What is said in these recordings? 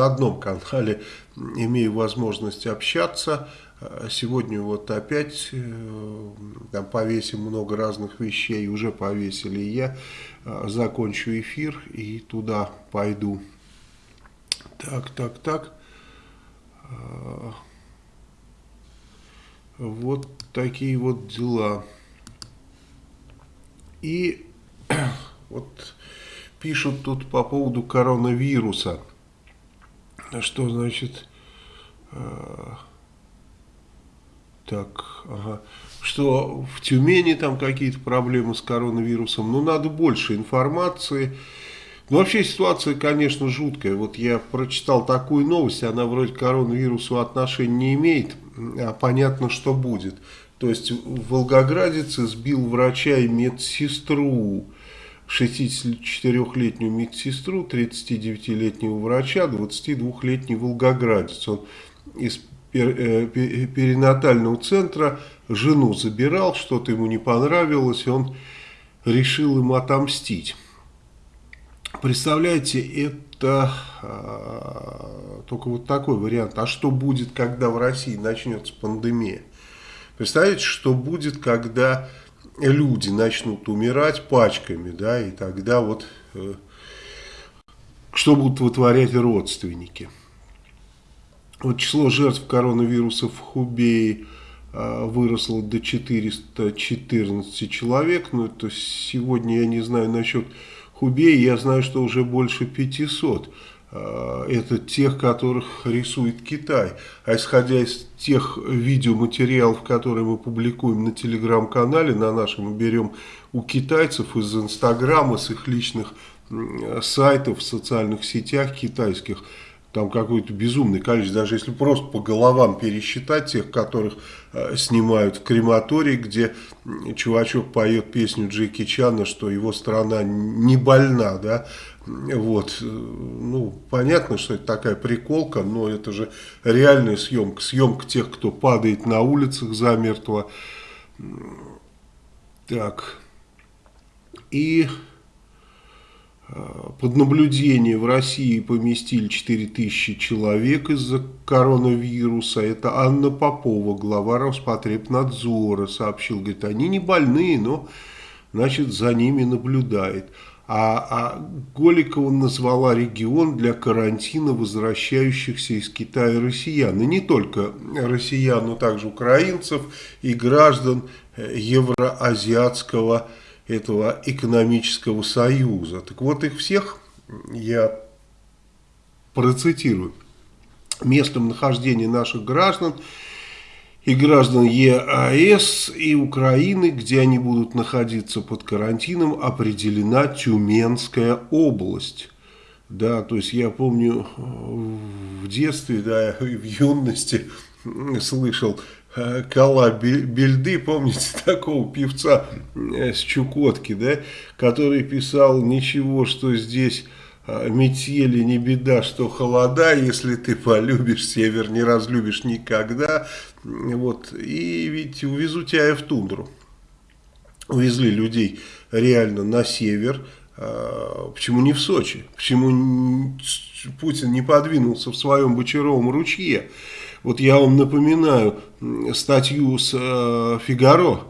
на одном канале имею возможность общаться. Сегодня вот опять э, там повесим много разных вещей, уже повесили. Я э, закончу эфир и туда пойду. Так, так, так. Э, вот такие вот дела. И вот пишут тут по поводу коронавируса. Что значит... Так, ага. Что в Тюмени там какие-то проблемы с коронавирусом. Ну, надо больше информации. Ну, вообще ситуация, конечно, жуткая. Вот я прочитал такую новость, она вроде к коронавирусу отношения не имеет, а понятно, что будет. То есть волгоградец избил врача и медсестру, 64-летнюю медсестру, 39-летнего врача, 22-летний волгоградец. Он из Э, перинатального центра жену забирал, что-то ему не понравилось, и он решил ему отомстить. Представляете, это а, только вот такой вариант. А что будет, когда в России начнется пандемия? Представляете, что будет, когда люди начнут умирать пачками, да, и тогда вот э, что будут вытворять родственники? Вот число жертв коронавируса в Хубее а, выросло до 414 человек. Ну, это сегодня я не знаю насчет Хубея, я знаю, что уже больше 500. А, это тех, которых рисует Китай. А исходя из тех видеоматериалов, которые мы публикуем на телеграм-канале, на нашем, мы берем у китайцев из Инстаграма, с их личных сайтов в социальных сетях китайских, там какое-то безумное количество, даже если просто по головам пересчитать тех, которых э, снимают в крематории, где чувачок поет песню Джеки Чана, что его страна не больна, да, вот, э, ну, понятно, что это такая приколка, но это же реальная съемка, съемка тех, кто падает на улицах замертво, так, и... Под наблюдение в России поместили 4000 человек из-за коронавируса. Это Анна Попова, глава Роспотребнадзора, сообщил. Говорит, они не больные, но значит, за ними наблюдает. А, а Голикова назвала регион для карантина возвращающихся из Китая россиян. И не только россиян, но также украинцев и граждан э, Евроазиатского региона этого экономического союза. Так вот их всех я процитирую. Местом нахождения наших граждан и граждан ЕАЭС и Украины, где они будут находиться под карантином, определена Тюменская область. Да, то есть я помню в детстве, да, в юности слышал Э, Кала Бельды, помните такого певца э, с Чукотки, да, который писал «Ничего, что здесь э, метели не беда, что холода, если ты полюбишь север, не разлюбишь никогда». Вот, и ведь увезу тебя в тундру. Увезли людей реально на север, Почему не в Сочи? Почему Путин не подвинулся в своем Бочаровом ручье? Вот я вам напоминаю статью с э, Фигаро,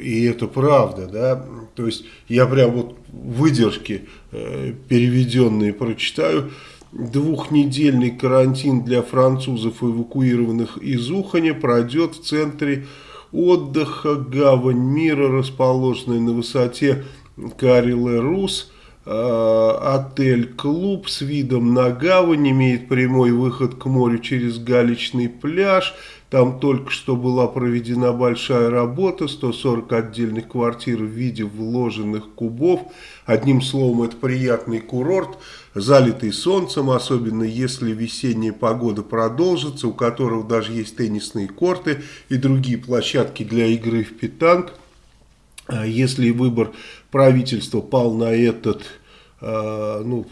и это правда, да, то есть я прям вот выдержки э, переведенные прочитаю. Двухнедельный карантин для французов, эвакуированных из Уханя, пройдет в центре отдыха. «Гавань мира», расположенной на высоте Кариле-Рус, отель-клуб с видом на гавань, имеет прямой выход к морю через галечный пляж. Там только что была проведена большая работа, 140 отдельных квартир в виде вложенных кубов. Одним словом, это приятный курорт, залитый солнцем, особенно если весенняя погода продолжится, у которого даже есть теннисные корты и другие площадки для игры в питанг. А если выбор правительства пал на этот э, ну,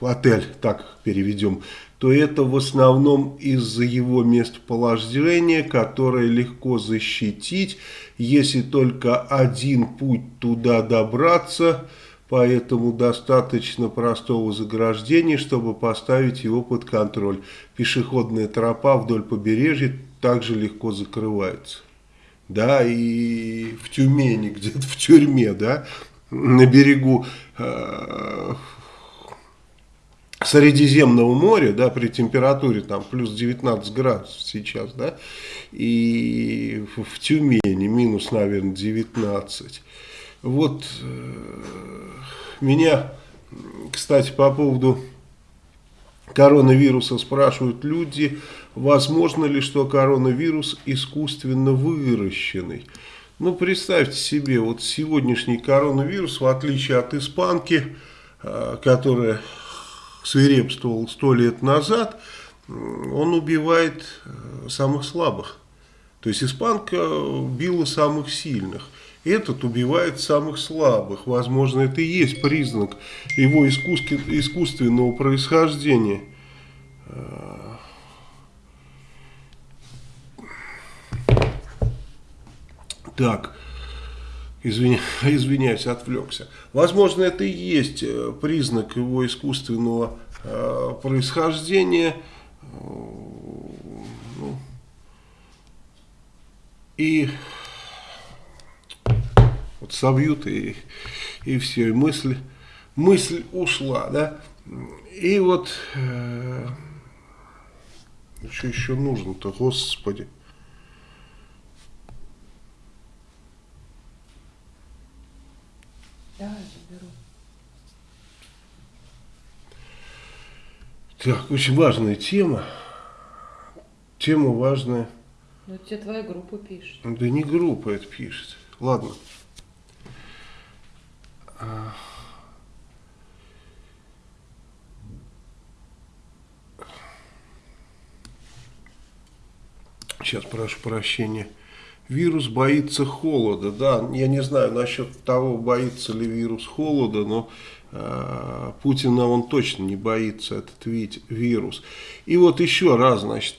отель, так переведем, то это в основном из-за его местоположения, которое легко защитить, если только один путь туда добраться, поэтому достаточно простого заграждения, чтобы поставить его под контроль. Пешеходная тропа вдоль побережья также легко закрывается. Да, и в Тюмени, где-то в тюрьме, да, на берегу э, Средиземного моря, да, при температуре там плюс 19 градусов сейчас, да, и в Тюмени минус, наверное, 19. Вот э, меня, кстати, по поводу коронавируса спрашивают люди, возможно ли, что коронавирус искусственно выращенный. Ну, представьте себе, вот сегодняшний коронавирус, в отличие от испанки, э, которая свирепствовал сто лет назад, он убивает э, самых слабых. То есть испанка била самых сильных. Этот убивает самых слабых. Возможно, это и есть признак его искусственного происхождения. Так, извиня, извиняюсь, отвлекся. Возможно, это и есть э, признак его искусственного э, происхождения. Ну, и вот собьют и, и все, и мысль, мысль ушла, да. И вот, э, что еще нужно-то, господи. Да, заберу. Так, очень важная тема. Тема важная. Ну, тебе твоя группа пишет. Да не группа это пишет. Ладно. Сейчас прошу прощения. Вирус боится холода. Да, я не знаю насчет того, боится ли вирус холода, но э, Путина он точно не боится, этот вид, вирус. И вот еще раз, значит,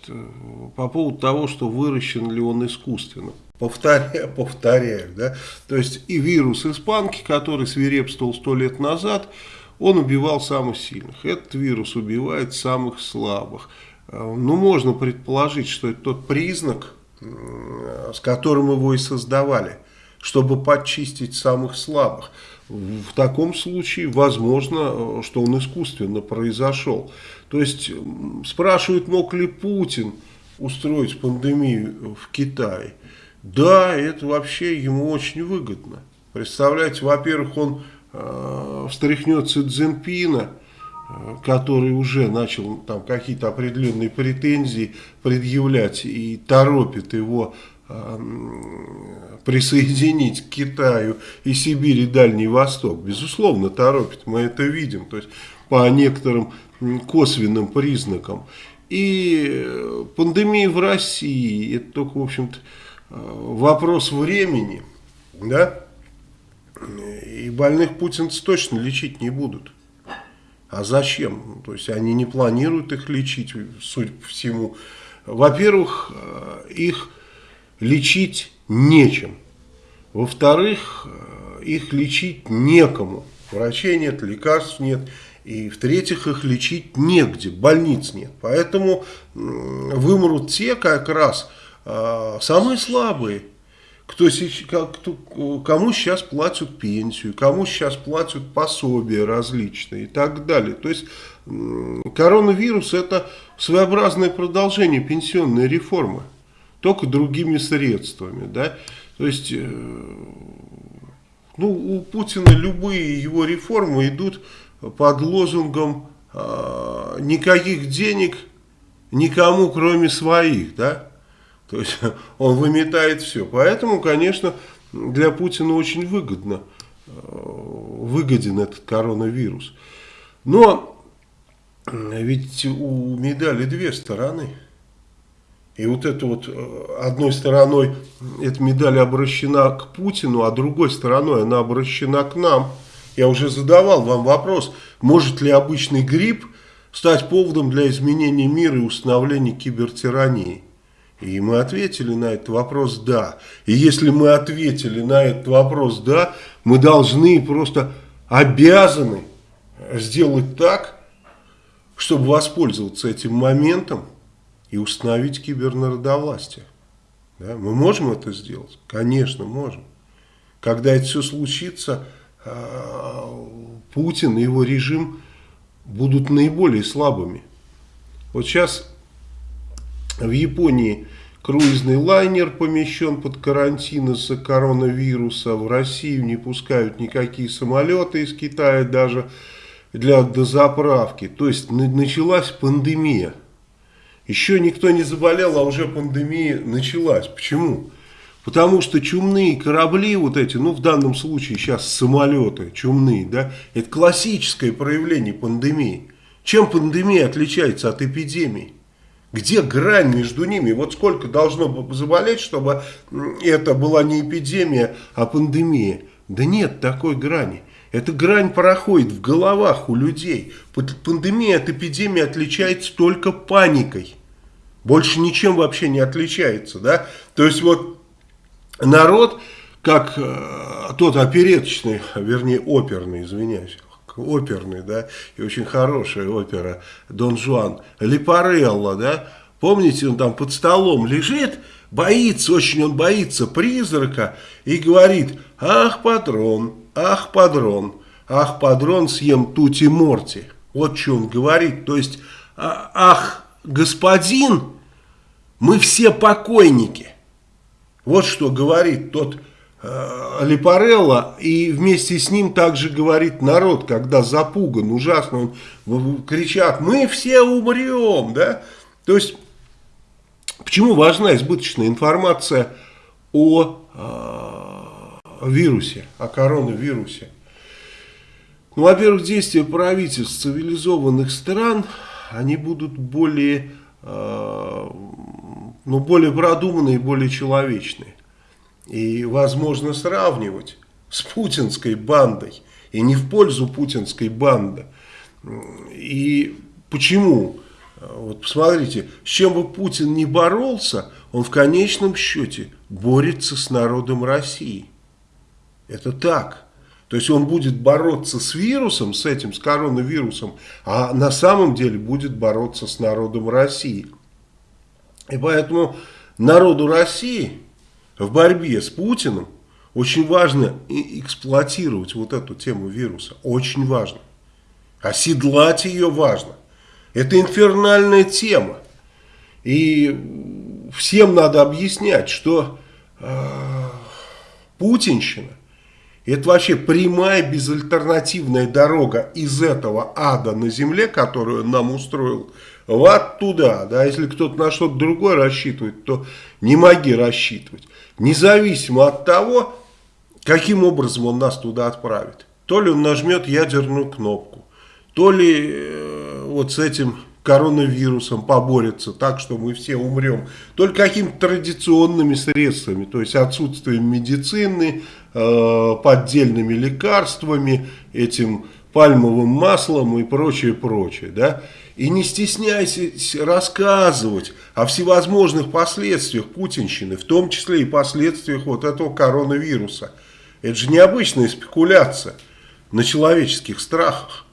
по поводу того, что выращен ли он искусственно. Повторяю, повторяю, да. То есть и вирус испанки, который свирепствовал сто лет назад, он убивал самых сильных. Этот вирус убивает самых слабых. Э, ну, можно предположить, что это тот признак, с которым его и создавали, чтобы подчистить самых слабых. В таком случае возможно, что он искусственно произошел. То есть спрашивают, мог ли Путин устроить пандемию в Китае. Да, это вообще ему очень выгодно. Представляете, во-первых, он э, встряхнет Цзиньпина, который уже начал там какие-то определенные претензии предъявлять и торопит его э, присоединить к Китаю и Сибирь и Дальний Восток. Безусловно, торопит, мы это видим, то есть по некоторым косвенным признакам. И пандемия в России, это только, в общем-то, вопрос времени, да, и больных путинцы точно лечить не будут. А зачем? То есть они не планируют их лечить, судя по всему. Во-первых, э, их лечить нечем. Во-вторых, э, их лечить некому. Врачей нет, лекарств нет. И в-третьих, их лечить негде, больниц нет. Поэтому вымрут те как раз э, самые слабые кто, кто, кому сейчас платят пенсию, кому сейчас платят пособия различные и так далее. То есть коронавирус это своеобразное продолжение пенсионной реформы, только другими средствами. Да? То есть э, ну, у Путина любые его реформы идут под лозунгом э, никаких денег никому кроме своих. Да? То есть он выметает все. Поэтому, конечно, для Путина очень выгодно, э, выгоден этот коронавирус. Но ведь у медали две стороны. И вот это вот э, одной стороной эта медаль обращена к Путину, а другой стороной она обращена к нам. Я уже задавал вам вопрос, может ли обычный грипп стать поводом для изменения мира и установления кибертирании. И мы ответили на этот вопрос «да». И если мы ответили на этот вопрос «да», мы должны просто обязаны сделать так, чтобы воспользоваться этим моментом и установить кибернародовластие. Да? Мы можем это сделать? Конечно, можем. Когда это все случится, а, Путин и его режим будут наиболее слабыми. Вот сейчас в Японии круизный лайнер помещен под карантин из-за коронавируса. В Россию не пускают никакие самолеты из Китая даже для дозаправки. То есть началась пандемия. Еще никто не заболел, а уже пандемия началась. Почему? Потому что чумные корабли вот эти, ну в данном случае сейчас самолеты чумные, да, это классическое проявление пандемии. Чем пандемия отличается от эпидемии? Где грань между ними? Вот сколько должно заболеть, чтобы это была не эпидемия, а пандемия? Да нет такой грани. Эта грань проходит в головах у людей. Пандемия от эпидемии отличается только паникой. Больше ничем вообще не отличается. Да? То есть вот народ, как э, тот опереточный, вернее оперный, извиняюсь, оперный, да, и очень хорошая опера Дон Жуан, Липарелло, да, помните, он там под столом лежит, боится, очень он боится призрака и говорит, ах, патрон, ах, падрон, ах, падрон, съем тути морти. Вот что он говорит, то есть, а, ах, господин, мы все покойники. Вот что говорит тот э, Липарелло, и вместе с ним также говорит народ, когда запуган, ужасно, он, кричат, мы все умрем, да? То есть, почему важна избыточная информация о э, вирусе, о коронавирусе? Ну, во-первых, действия правительств цивилизованных стран, они будут более, э, ну, более продуманные, более человечные. И возможно сравнивать с путинской бандой. И не в пользу путинской банды. И почему? Вот посмотрите, с чем бы Путин не боролся, он в конечном счете борется с народом России. Это так. То есть он будет бороться с вирусом, с этим, с коронавирусом, а на самом деле будет бороться с народом России. И поэтому народу России в борьбе с Путиным очень важно эксплуатировать вот эту тему вируса. Очень важно. Оседлать ее важно. Это инфернальная тема. И всем надо объяснять, что э, путинщина это вообще прямая безальтернативная дорога из этого ада на земле, которую нам устроил, вот туда. Да? Если кто-то на что-то другое рассчитывает, то не моги рассчитывать независимо от того, каким образом он нас туда отправит. То ли он нажмет ядерную кнопку, то ли э, вот с этим коронавирусом поборется так, что мы все умрем, только какими-то традиционными средствами, то есть отсутствием медицины, э, поддельными лекарствами, этим пальмовым маслом и прочее, прочее, да. И не стесняйтесь рассказывать о всевозможных последствиях путинщины, в том числе и последствиях вот этого коронавируса. Это же необычная спекуляция на человеческих страхах.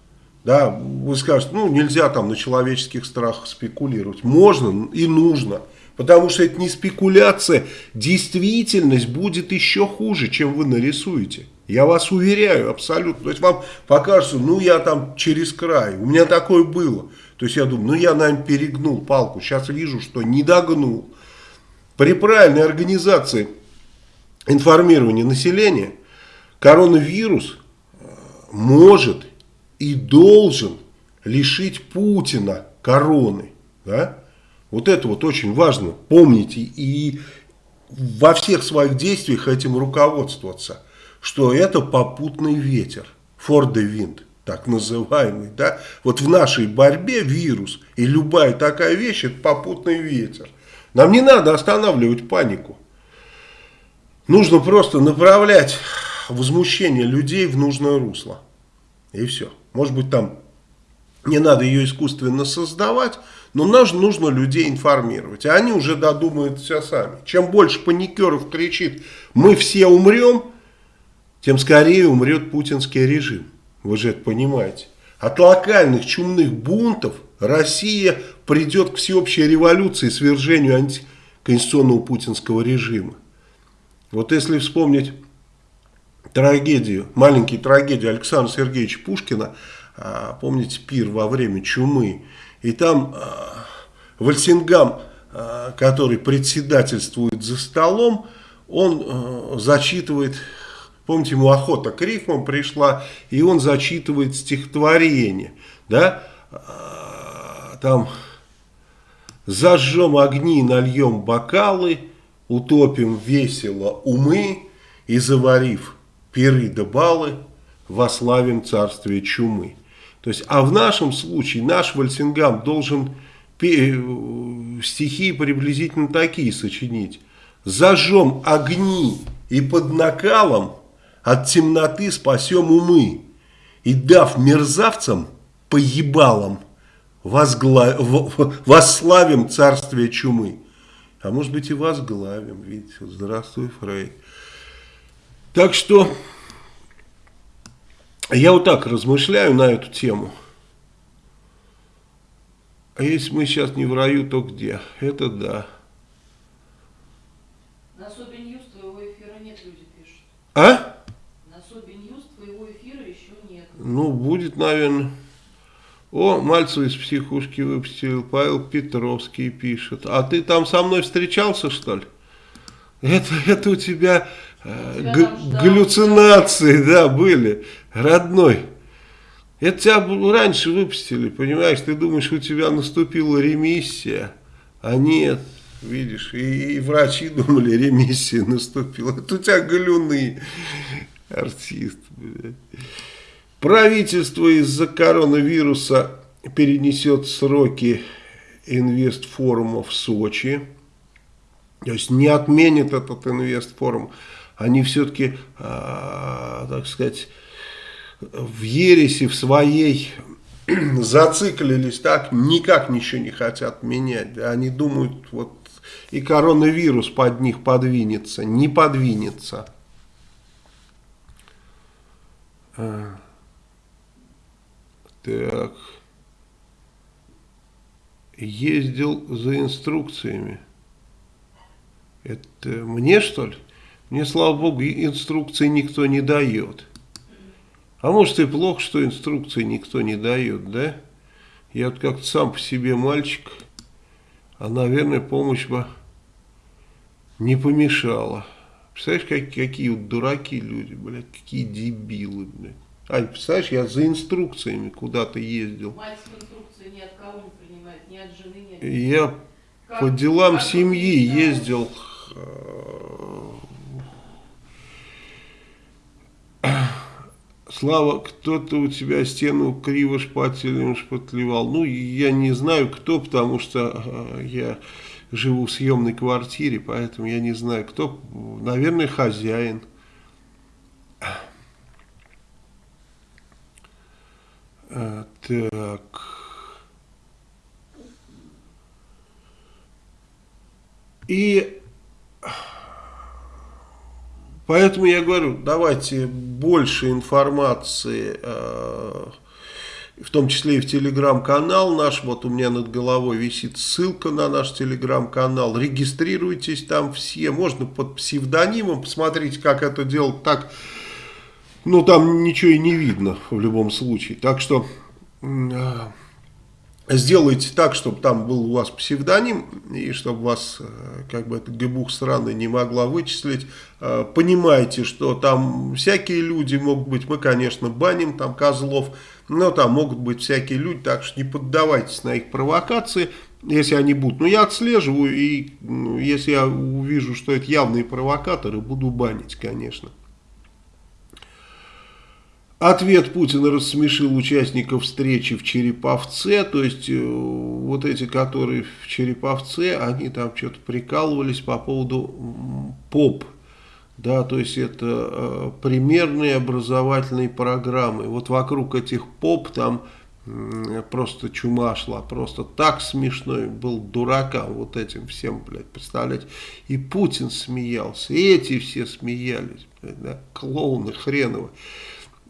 Да, вы скажете, ну нельзя там на человеческих страхах спекулировать. Можно и нужно. Потому что это не спекуляция, действительность будет еще хуже, чем вы нарисуете. Я вас уверяю, абсолютно. То есть вам покажется, ну я там через край, у меня такое было. То есть я думаю, ну я, наверное, перегнул палку. Сейчас вижу, что не догнул. При правильной организации информирования населения коронавирус э, может и должен лишить Путина короны. Да? Вот это вот очень важно. Помните и во всех своих действиях этим руководствоваться. Что это попутный ветер. For the wind так называемый, да, вот в нашей борьбе вирус и любая такая вещь, это попутный ветер. Нам не надо останавливать панику. Нужно просто направлять возмущение людей в нужное русло. И все. Может быть там не надо ее искусственно создавать, но нам нужно людей информировать. А они уже додумают все сами. Чем больше паникеров кричит «мы все умрем», тем скорее умрет путинский режим. Вы же это понимаете. От локальных чумных бунтов Россия придет к всеобщей революции, свержению антиконституционного путинского режима. Вот если вспомнить трагедию, маленькие трагедии Александра Сергеевича Пушкина, а, помните пир во время чумы, и там а, Вальсингам, а, который председательствует за столом, он зачитывает, помните, ему охота к рифмам пришла, и он зачитывает стихотворение, да, там «Зажжем огни, нальем бокалы, утопим весело умы и заварив пиры да балы, вославим царствие чумы». То есть, а в нашем случае наш Вальсингам должен стихи приблизительно такие сочинить. «Зажжем огни и под накалом от темноты спасем умы, и дав мерзавцам по ебалам возгла... восславим царствие чумы». А может быть и возглавим, видите, здравствуй, Фрей. Так что я вот так размышляю на эту тему. А если мы сейчас не в раю, то где? Это да. На Соби Ньюс твоего эфира нет, люди пишут. А? На Соби News твоего эфира еще нет. Ну, будет, наверное. О, Мальцев из психушки выпустил, Павел Петровский пишет. А ты там со мной встречался, что ли? Это, это у тебя э, галлюцинации, да, были, родной. Это тебя раньше выпустили, понимаешь, ты думаешь, у тебя наступила ремиссия, а нет, видишь, и, и врачи думали, ремиссия наступила. Это у тебя глюны, артист, блядь. Правительство из-за коронавируса перенесет сроки инвестфорума в Сочи. То есть не отменит этот инвестфорум. Они все-таки, а, так сказать, в ересе в своей зациклились так, никак ничего не хотят менять. Они думают, вот и коронавирус под них подвинется. Не подвинется. Так. Ездил за инструкциями. Это мне, что ли? Мне, слава богу, инструкции никто не дает. А может и плохо, что инструкции никто не дает, да? Я вот как-то сам по себе мальчик, а, наверное, помощь бы не помешала. Представляешь, как, какие вот дураки люди, блядь, какие дебилы, блядь. Ань, представляешь, я за инструкциями куда-то ездил. Мальцев инструкции ни от кого не принимает, ни от жены, ни от... Я как, по делам как семьи да. ездил. Слава, кто-то у тебя стену криво шпателем шпатлевал. Ну, я не знаю кто, потому что э, я живу в съемной квартире, поэтому я не знаю кто. Наверное, хозяин. Так. И поэтому я говорю, давайте больше информации, э, в том числе и в телеграм-канал наш. Вот у меня над головой висит ссылка на наш телеграм-канал. Регистрируйтесь там все. Можно под псевдонимом. Посмотрите, как это делать так ну, там ничего и не видно в любом случае. Так что а, сделайте так, чтобы там был у вас псевдоним, и чтобы вас, э, как бы, эта гбух страны не могла вычислить. А, понимаете, что там всякие люди могут быть, мы, конечно, баним там козлов, но там могут быть всякие люди, так что не поддавайтесь на их провокации, если они будут. Но я отслеживаю, и ну, если я увижу, что это явные провокаторы, буду банить, конечно. Ответ Путина рассмешил участников встречи в Череповце, то есть э, вот эти, которые в Череповце, они там что-то прикалывались по поводу ПОП, да, то есть это э, примерные образовательные программы. Вот вокруг этих ПОП там э, просто чума шла, просто так смешной был дуракам вот этим всем, блядь, представляете. И Путин смеялся, и эти все смеялись, блядь, да, клоуны хреновы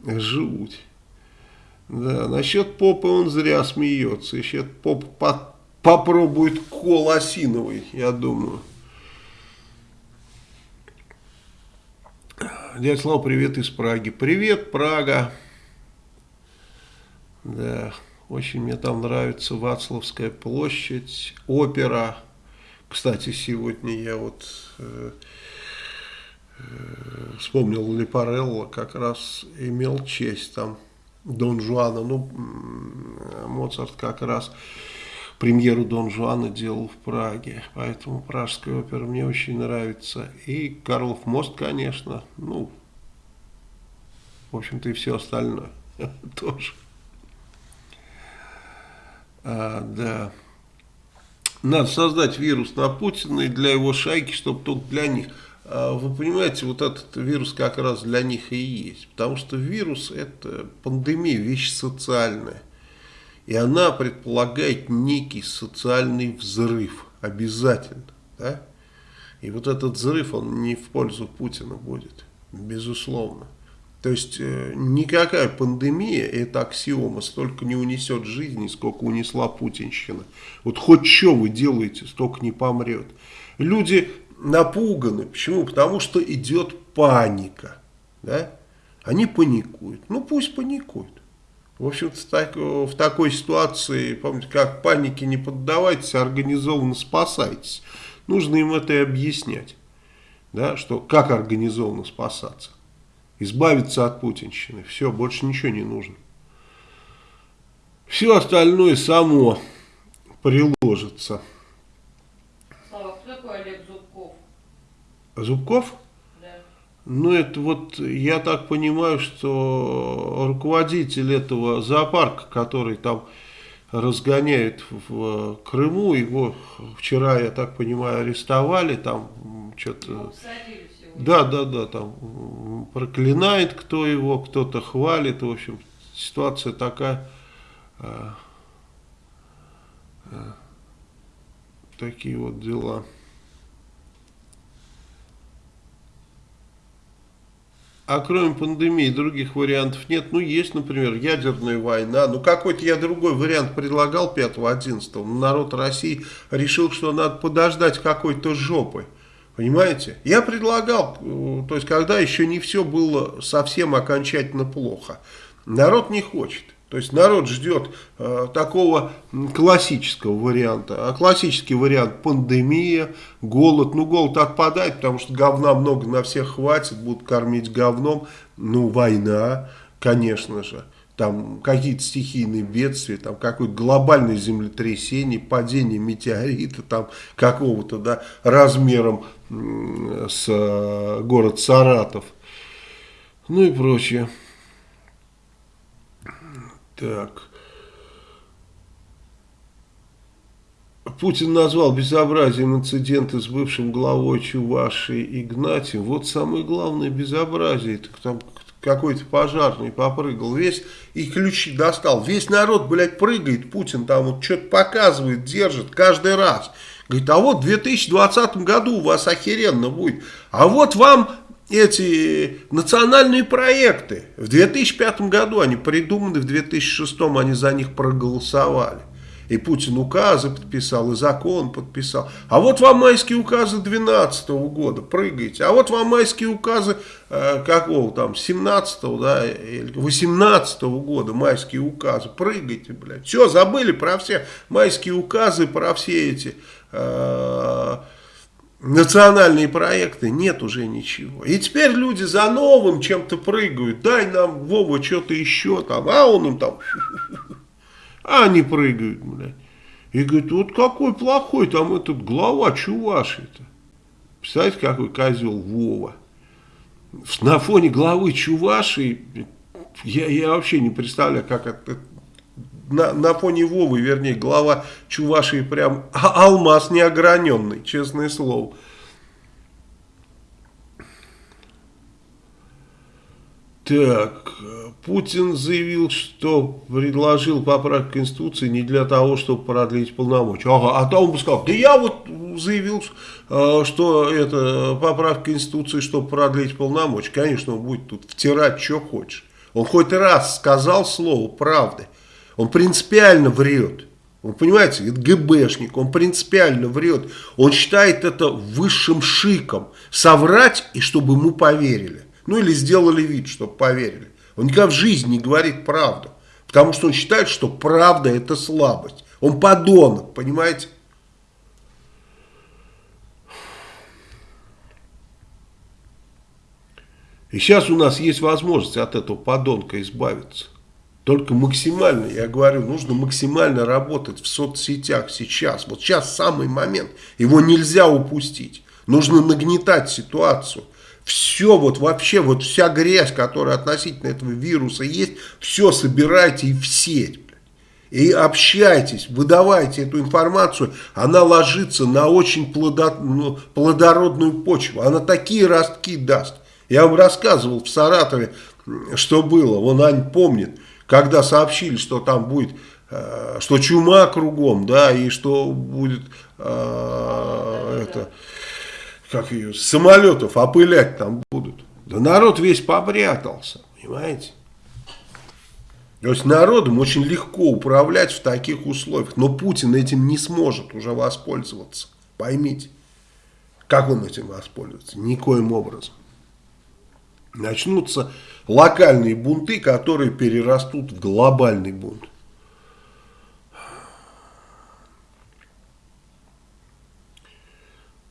жуть. Да, насчет попы он зря смеется. Еще поп по попробует кол осиновый, я думаю. Дядя Слава, привет из Праги. Привет, Прага. Да, очень мне там нравится Вацлавская площадь, опера. Кстати, сегодня я вот э, вспомнил Лепарелло, как раз имел честь там Дон Жуана. Ну, Моцарт как раз премьеру Дон Жуана делал в Праге, поэтому пражская опера мне очень нравится. И Карлов мост, конечно, ну, в общем-то и все остальное тоже. А, да. Надо создать вирус на Путина и для его шайки, чтобы только для них. А, вы понимаете, вот этот вирус как раз для них и есть. Потому что вирус это пандемия, вещь социальная. И она предполагает некий социальный взрыв. Обязательно. Да? И вот этот взрыв, он не в пользу Путина будет. Безусловно. То есть э, никакая пандемия, это аксиома, столько не унесет жизни, сколько унесла путинщина. Вот хоть что вы делаете, столько не помрет. Люди напуганы. Почему? Потому что идет паника. Да? Они паникуют. Ну пусть паникуют. В общем-то, так, в такой ситуации, помните, как панике не поддавайтесь, а организованно спасайтесь. Нужно им это и объяснять. Да, что как организованно спасаться. Избавиться от путинщины. Все, больше ничего не нужно. Все остальное само приложится. Слава, кто такой Олег Зубков? Зубков? Ну, это вот, я так понимаю, что руководитель этого зоопарка, который там разгоняет в Крыму, его вчера, я так понимаю, арестовали, там что-то... Да, да, да, там проклинает кто его, кто-то хвалит, в общем, ситуация такая... А, а, такие вот дела. А кроме пандемии других вариантов нет. Ну, есть, например, ядерная война. Ну, какой-то я другой вариант предлагал 5-11. Народ России решил, что надо подождать какой-то жопы. Понимаете? Я предлагал, э, то есть, когда еще не все было совсем окончательно плохо. Народ не хочет. То есть народ ждет э, такого классического варианта. А классический вариант пандемия, голод. Ну голод отпадает, потому что говна много на всех хватит, будут кормить говном. Ну война, конечно же. Там какие-то стихийные бедствия, там какое-то глобальное землетрясение, падение метеорита там какого-то да, размером с э, город Саратов. Ну и прочее. Так. Путин назвал безобразием инциденты с бывшим главой Чувашии Игнатием. Вот самое главное безобразие. Это там какой-то пожарный попрыгал весь и ключи достал. Весь народ, блядь, прыгает. Путин там вот что-то показывает, держит каждый раз. Говорит, а вот в 2020 году у вас охеренно будет. А вот вам эти национальные проекты. В 2005 году они придуманы, в 2006 они за них проголосовали. И Путин указы подписал, и закон подписал. А вот вам майские указы 2012 года, прыгайте. А вот вам майские указы э, какого там, 17 да, или 18 года, майские указы, прыгайте, блядь. Все, забыли про все майские указы, про все эти... Э, национальные проекты, нет уже ничего. И теперь люди за новым чем-то прыгают. Дай нам, Вова, что-то еще там. А он им там... А они прыгают, блядь. И говорит, вот какой плохой там этот глава Чуваши-то. Представляете, какой козел Вова. На фоне главы Чуваши я, я вообще не представляю, как это на, на фоне Вовы, вернее, глава Чувашии прям а, алмаз неограненный, честное слово. Так, Путин заявил, что предложил поправку Конституции не для того, чтобы продлить полномочия. Ага, а то он бы сказал, да я вот заявил, э, что это поправка Конституции, чтобы продлить полномочия. Конечно, он будет тут втирать, что хочешь. Он хоть раз сказал слово правды. Он принципиально врет. Вы понимаете, это ГБшник, он принципиально врет. Он считает это высшим шиком. Соврать, и чтобы ему поверили. Ну или сделали вид, чтобы поверили. Он никогда в жизни не говорит правду. Потому что он считает, что правда это слабость. Он подонок, понимаете? И сейчас у нас есть возможность от этого подонка избавиться. Только максимально, я говорю, нужно максимально работать в соцсетях сейчас. Вот сейчас самый момент. Его нельзя упустить. Нужно нагнетать ситуацию. Все, вот вообще, вот вся грязь, которая относительно этого вируса есть, все собирайте и в сеть. И общайтесь, выдавайте эту информацию. Она ложится на очень ну, плодородную почву. Она такие ростки даст. Я вам рассказывал в Саратове, что было. Вон Ань помнит когда сообщили, что там будет, э, что чума кругом, да, и что будет э, это, как ее, самолетов опылять там будут. Да народ весь попрятался, понимаете? То есть народом очень легко управлять в таких условиях. Но Путин этим не сможет уже воспользоваться. Поймите. Как он этим воспользуется? Никоим образом. Начнутся локальные бунты, которые перерастут в глобальный бунт.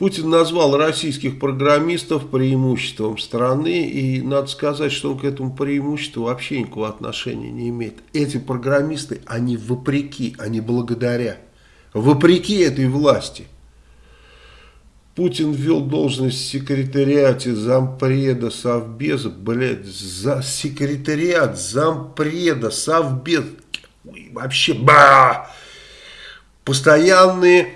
Путин назвал российских программистов преимуществом страны, и надо сказать, что он к этому преимуществу вообще никакого отношения не имеет. Эти программисты, они вопреки, они благодаря, вопреки этой власти. Путин ввел должность в секретариате зампреда совбеза, блядь, за секретариат зампреда совбез, вообще, ба! Постоянные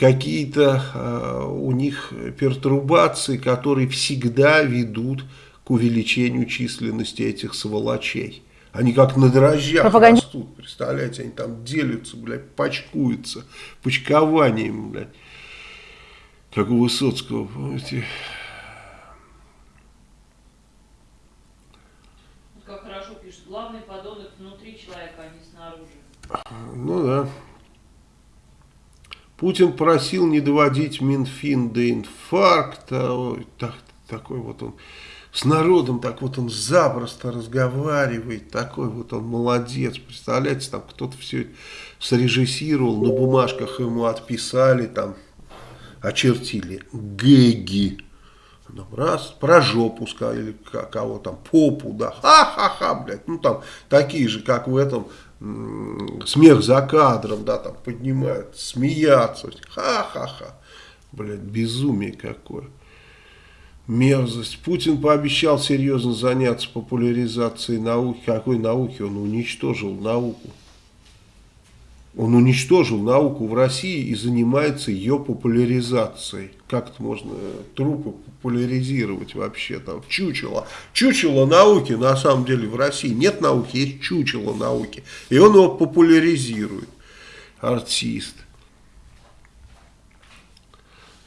какие-то э, у них пертурбации, которые всегда ведут к увеличению численности этих сволочей. Они как на дрожжах Пропаганди... растут, представляете, они там делятся, блядь, пачкуются, почкованием, блядь как у Высоцкого, помните? Как хорошо пишет, главный подонок внутри человека, а не снаружи. Ну да. Путин просил не доводить Минфин до инфаркта. Ой, так, такой вот он с народом, так вот он запросто разговаривает, такой вот он молодец. Представляете, там кто-то все срежиссировал, на бумажках ему отписали, там очертили гэги. Ну, раз, про жопу сказали, кого там, попу, да, ха-ха-ха, блядь, ну там такие же, как в этом, смех за кадром, да, там поднимают, смеяться, ха-ха-ха, блядь, безумие какое. Мерзость. Путин пообещал серьезно заняться популяризацией науки. Какой науки? Он уничтожил науку. Он уничтожил науку в России и занимается ее популяризацией. Как это можно трупы популяризировать вообще там? Чучело. Чучело науки на самом деле в России. Нет науки, есть чучело науки. И он его популяризирует. Артист.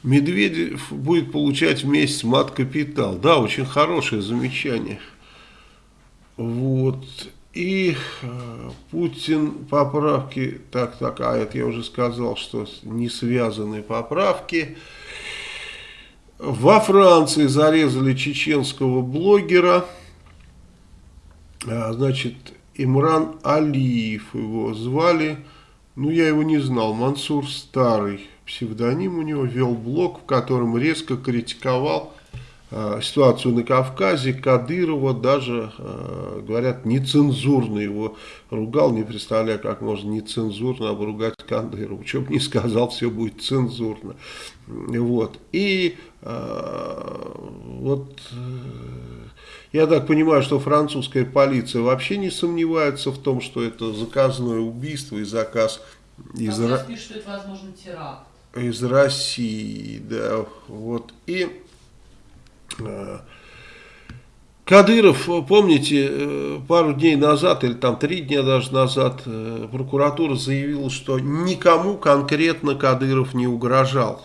Медведев будет получать в месяц мат-капитал. Да, очень хорошее замечание. Вот. И э, Путин поправки, так, так, а это я уже сказал, что не связанные поправки. Во Франции зарезали чеченского блогера, а, значит, Имран Алиев его звали, ну я его не знал, Мансур Старый, псевдоним у него, вел блог, в котором резко критиковал ситуацию на Кавказе, Кадырова даже, э, говорят, нецензурно его ругал, не представляю, как можно нецензурно обругать Кадырова. Что бы ни сказал, все будет цензурно. Вот. И э, вот я так понимаю, что французская полиция вообще не сомневается в том, что это заказное убийство и заказ из, Ра... пишет, что это, возможно, теракт. из России. Да, вот. И Э, Кадыров, помните, э, пару дней назад, или там три дня даже назад, э, прокуратура заявила, что никому конкретно Кадыров не угрожал,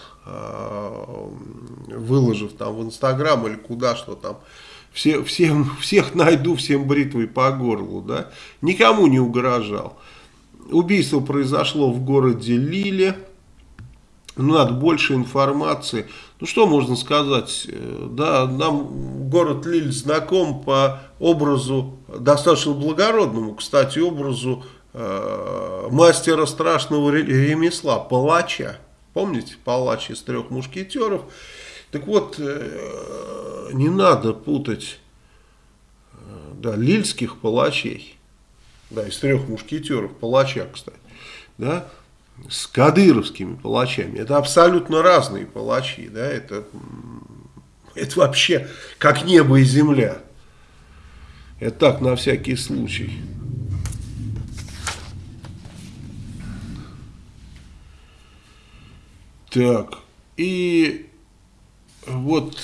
выложив там в Инстаграм или куда что там все, всем, всех найду, всем бритвой по горлу, да, никому не угрожал. Убийство произошло в городе Лиле, надо больше информации. Ну, что можно сказать? Э, да, нам город Лиль знаком по образу, достаточно благородному, кстати, образу э, мастера страшного ремесла, палача. Помните, палач из трех мушкетеров? Так вот, э, не надо путать э, да, лильских палачей, да, из трех мушкетеров, палача, кстати, да, с кадыровскими палачами. Это абсолютно разные палачи, да, это, это вообще как небо и земля. Это так, на всякий случай. Так, и вот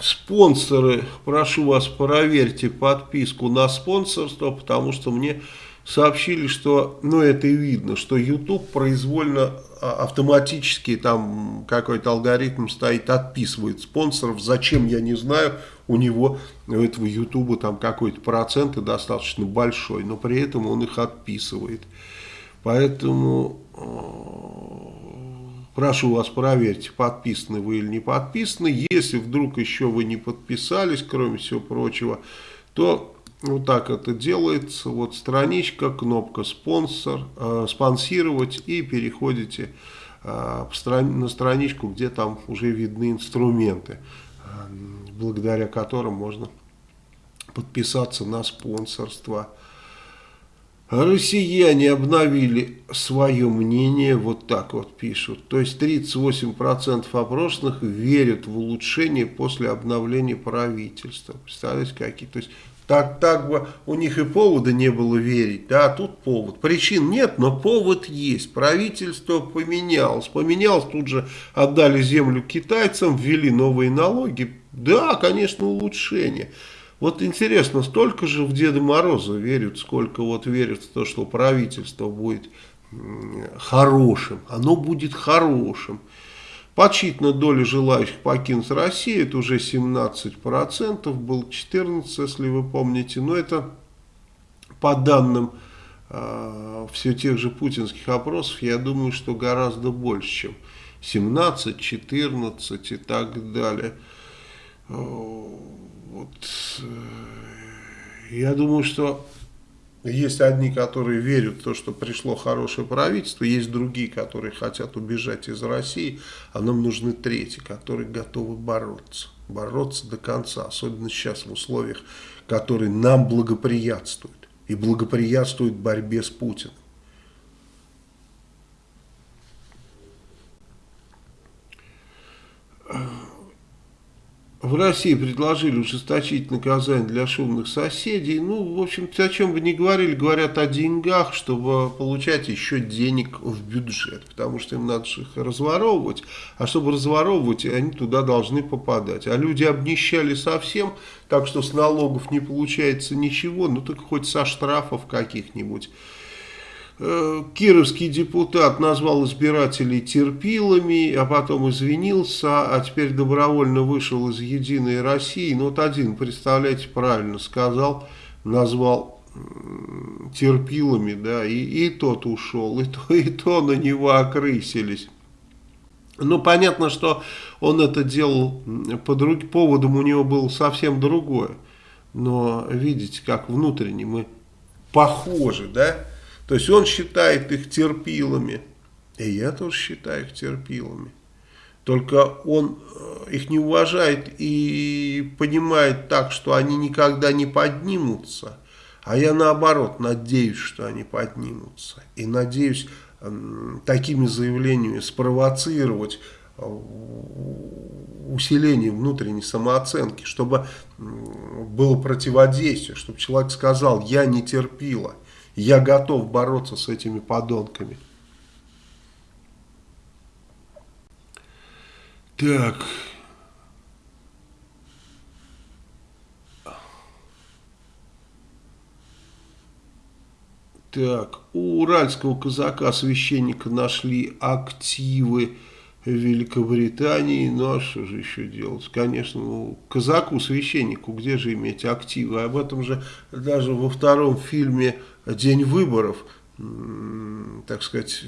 спонсоры, прошу вас, проверьте подписку на спонсорство, потому что мне сообщили, что, ну это и видно, что YouTube произвольно а, автоматически там какой-то алгоритм стоит, отписывает спонсоров. Зачем, я не знаю, у него, у этого YouTube там какой-то процент и достаточно большой, но при этом он их отписывает. Поэтому э, прошу вас проверьте, подписаны вы или не подписаны. Если вдруг еще вы не подписались, кроме всего прочего, то вот так это делается. Вот страничка, кнопка спонсор, э, спонсировать и переходите э, на страничку, где там уже видны инструменты, э, благодаря которым можно подписаться на спонсорство. Россияне обновили свое мнение, вот так вот пишут. То есть 38% опрошенных верят в улучшение после обновления правительства. Представляете, какие? То есть так, так бы у них и повода не было верить, да, а тут повод. Причин нет, но повод есть. Правительство поменялось. Поменялось, тут же отдали землю китайцам, ввели новые налоги. Да, конечно, улучшение. Вот интересно, столько же в Деда Мороза верят, сколько вот верят в то, что правительство будет хорошим. Оно будет хорошим. Подсчитана доля желающих покинуть Россию, это уже 17%, был 14%, если вы помните. Но это по данным э, все тех же путинских опросов, я думаю, что гораздо больше, чем 17, 14 и так далее. Вот, э, я думаю, что есть одни, которые верят в то, что пришло хорошее правительство, есть другие, которые хотят убежать из России, а нам нужны третьи, которые готовы бороться. Бороться до конца, особенно сейчас в условиях, которые нам благоприятствуют. И благоприятствуют борьбе с Путиным. В России предложили ужесточить наказание для шумных соседей. Ну, в общем-то, о чем бы ни говорили, говорят о деньгах, чтобы получать еще денег в бюджет. Потому что им надо их разворовывать. А чтобы разворовывать, они туда должны попадать. А люди обнищали совсем, так что с налогов не получается ничего. Ну, так хоть со штрафов каких-нибудь. Э, кировский депутат назвал избирателей терпилами, а потом извинился, а теперь добровольно вышел из «Единой России». Ну вот один, представляете, правильно сказал, назвал терпилами, да, и, и тот ушел, и то, и то на него окрысились. Ну, понятно, что он это делал по друг, поводом у него было совсем другое. Но видите, как внутренне мы похожи, да? То есть он считает их терпилами, и я тоже считаю их терпилами. Только он э, их не уважает и понимает так, что они никогда не поднимутся. А я наоборот надеюсь, что они поднимутся. И надеюсь такими заявлениями спровоцировать э, усиление внутренней самооценки, чтобы было противодействие, чтобы человек сказал, я не терпила. Я готов бороться с этими подонками. Так. Так, у уральского казака священника нашли активы Великобритании, ну а что же еще делать? Конечно, ну, казаку, священнику, где же иметь активы? Об этом же даже во втором фильме «День выборов», так сказать,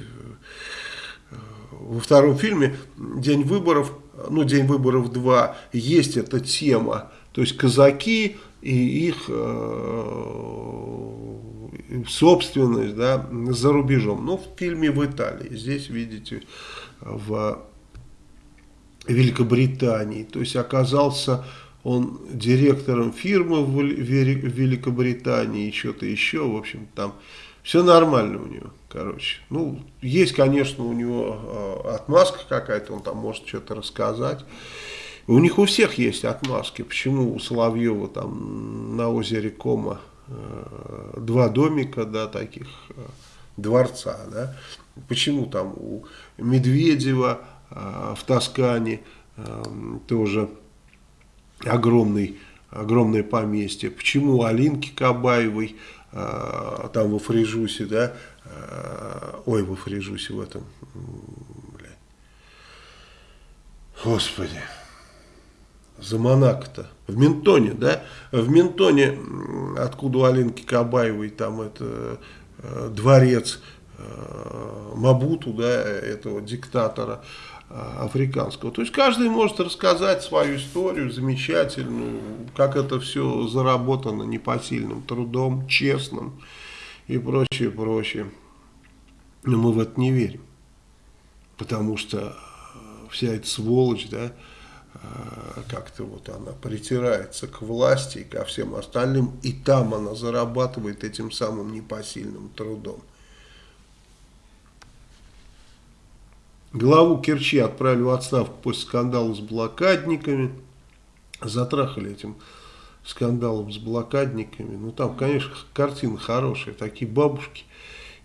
во втором фильме «День выборов», ну «День выборов 2», есть эта тема, то есть казаки и их э, собственность да, за рубежом. Ну, в фильме в Италии, здесь видите в Великобритании. То есть оказался он директором фирмы в Великобритании, что-то еще, в общем, там все нормально у него, короче. Ну, есть, конечно, у него э, отмазка какая-то, он там может что-то рассказать. У них у всех есть отмазки. Почему у Соловьева там на озере Кома э, два домика, да, таких э, дворца, да? Почему там у Медведева э, в Тоскане э, тоже огромный, огромное поместье? Почему Алинки Кабаевой э, там во Фрижусе, да, ой, во Фрижусе в этом, блядь, господи, за Монако-то? В Ментоне, да? В Ментоне, откуда у Алинки Кабаевой там это дворец, Э, Мабуту, да, этого диктатора э, африканского. То есть каждый может рассказать свою историю замечательную, как это все заработано непосильным трудом, честным и прочее, прочее. Но мы в это не верим, потому что вся эта сволочь, да, э, как-то вот она притирается к власти и ко всем остальным, и там она зарабатывает этим самым непосильным трудом. Главу Керчи отправили в отставку после скандала с блокадниками. Затрахали этим скандалом с блокадниками. Ну там, конечно, картина хорошая. Такие бабушки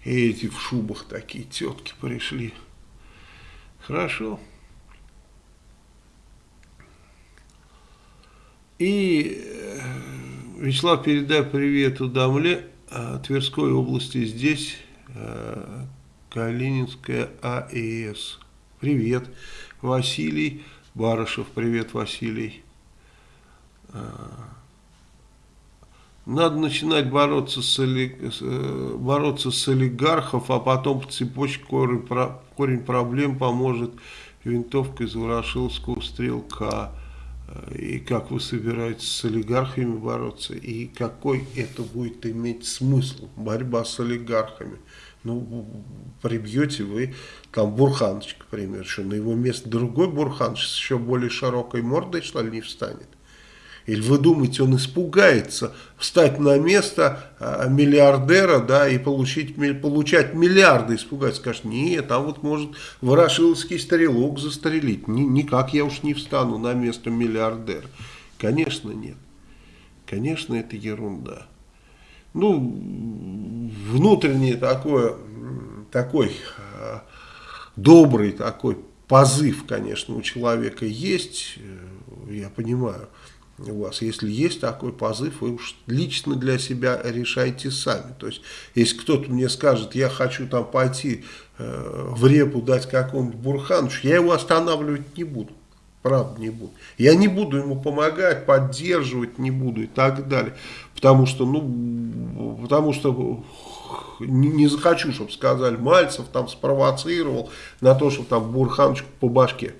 и эти в шубах такие тетки пришли. Хорошо. И э, Вячеслав, передай привет Удамле, Тверской области здесь э, Калининская АЭС. Привет, Василий Барышев. Привет, Василий. А, надо начинать бороться с, э, бороться с олигархов, а потом по цепочке корень, корень проблем поможет винтовка из Ворошиловского стрелка. И как вы собираетесь с олигархами бороться, и какой это будет иметь смысл, борьба с олигархами ну, прибьете вы там Бурханович, к примеру, что на его место другой Бурханович с еще более широкой мордой, что ли, не встанет? Или вы думаете, он испугается встать на место а, миллиардера, да, и получить, получать миллиарды, испугается, скажет, нет, а вот может ворошиловский стрелок застрелить, Ни, никак я уж не встану на место миллиардера. Конечно, нет. Конечно, это ерунда ну, внутренний такой, такой э, добрый такой позыв, конечно, у человека есть, э, я понимаю, у вас, если есть такой позыв, вы уж лично для себя решайте сами. То есть, если кто-то мне скажет, я хочу там пойти э, в репу дать какому-нибудь Бурхановичу, я его останавливать не буду. Правда, не буду. Я не буду ему помогать, поддерживать не буду и так далее. Потому что, ну, потому что не, не захочу, чтобы сказали, Мальцев там спровоцировал на то, чтобы там Бурханчику по башке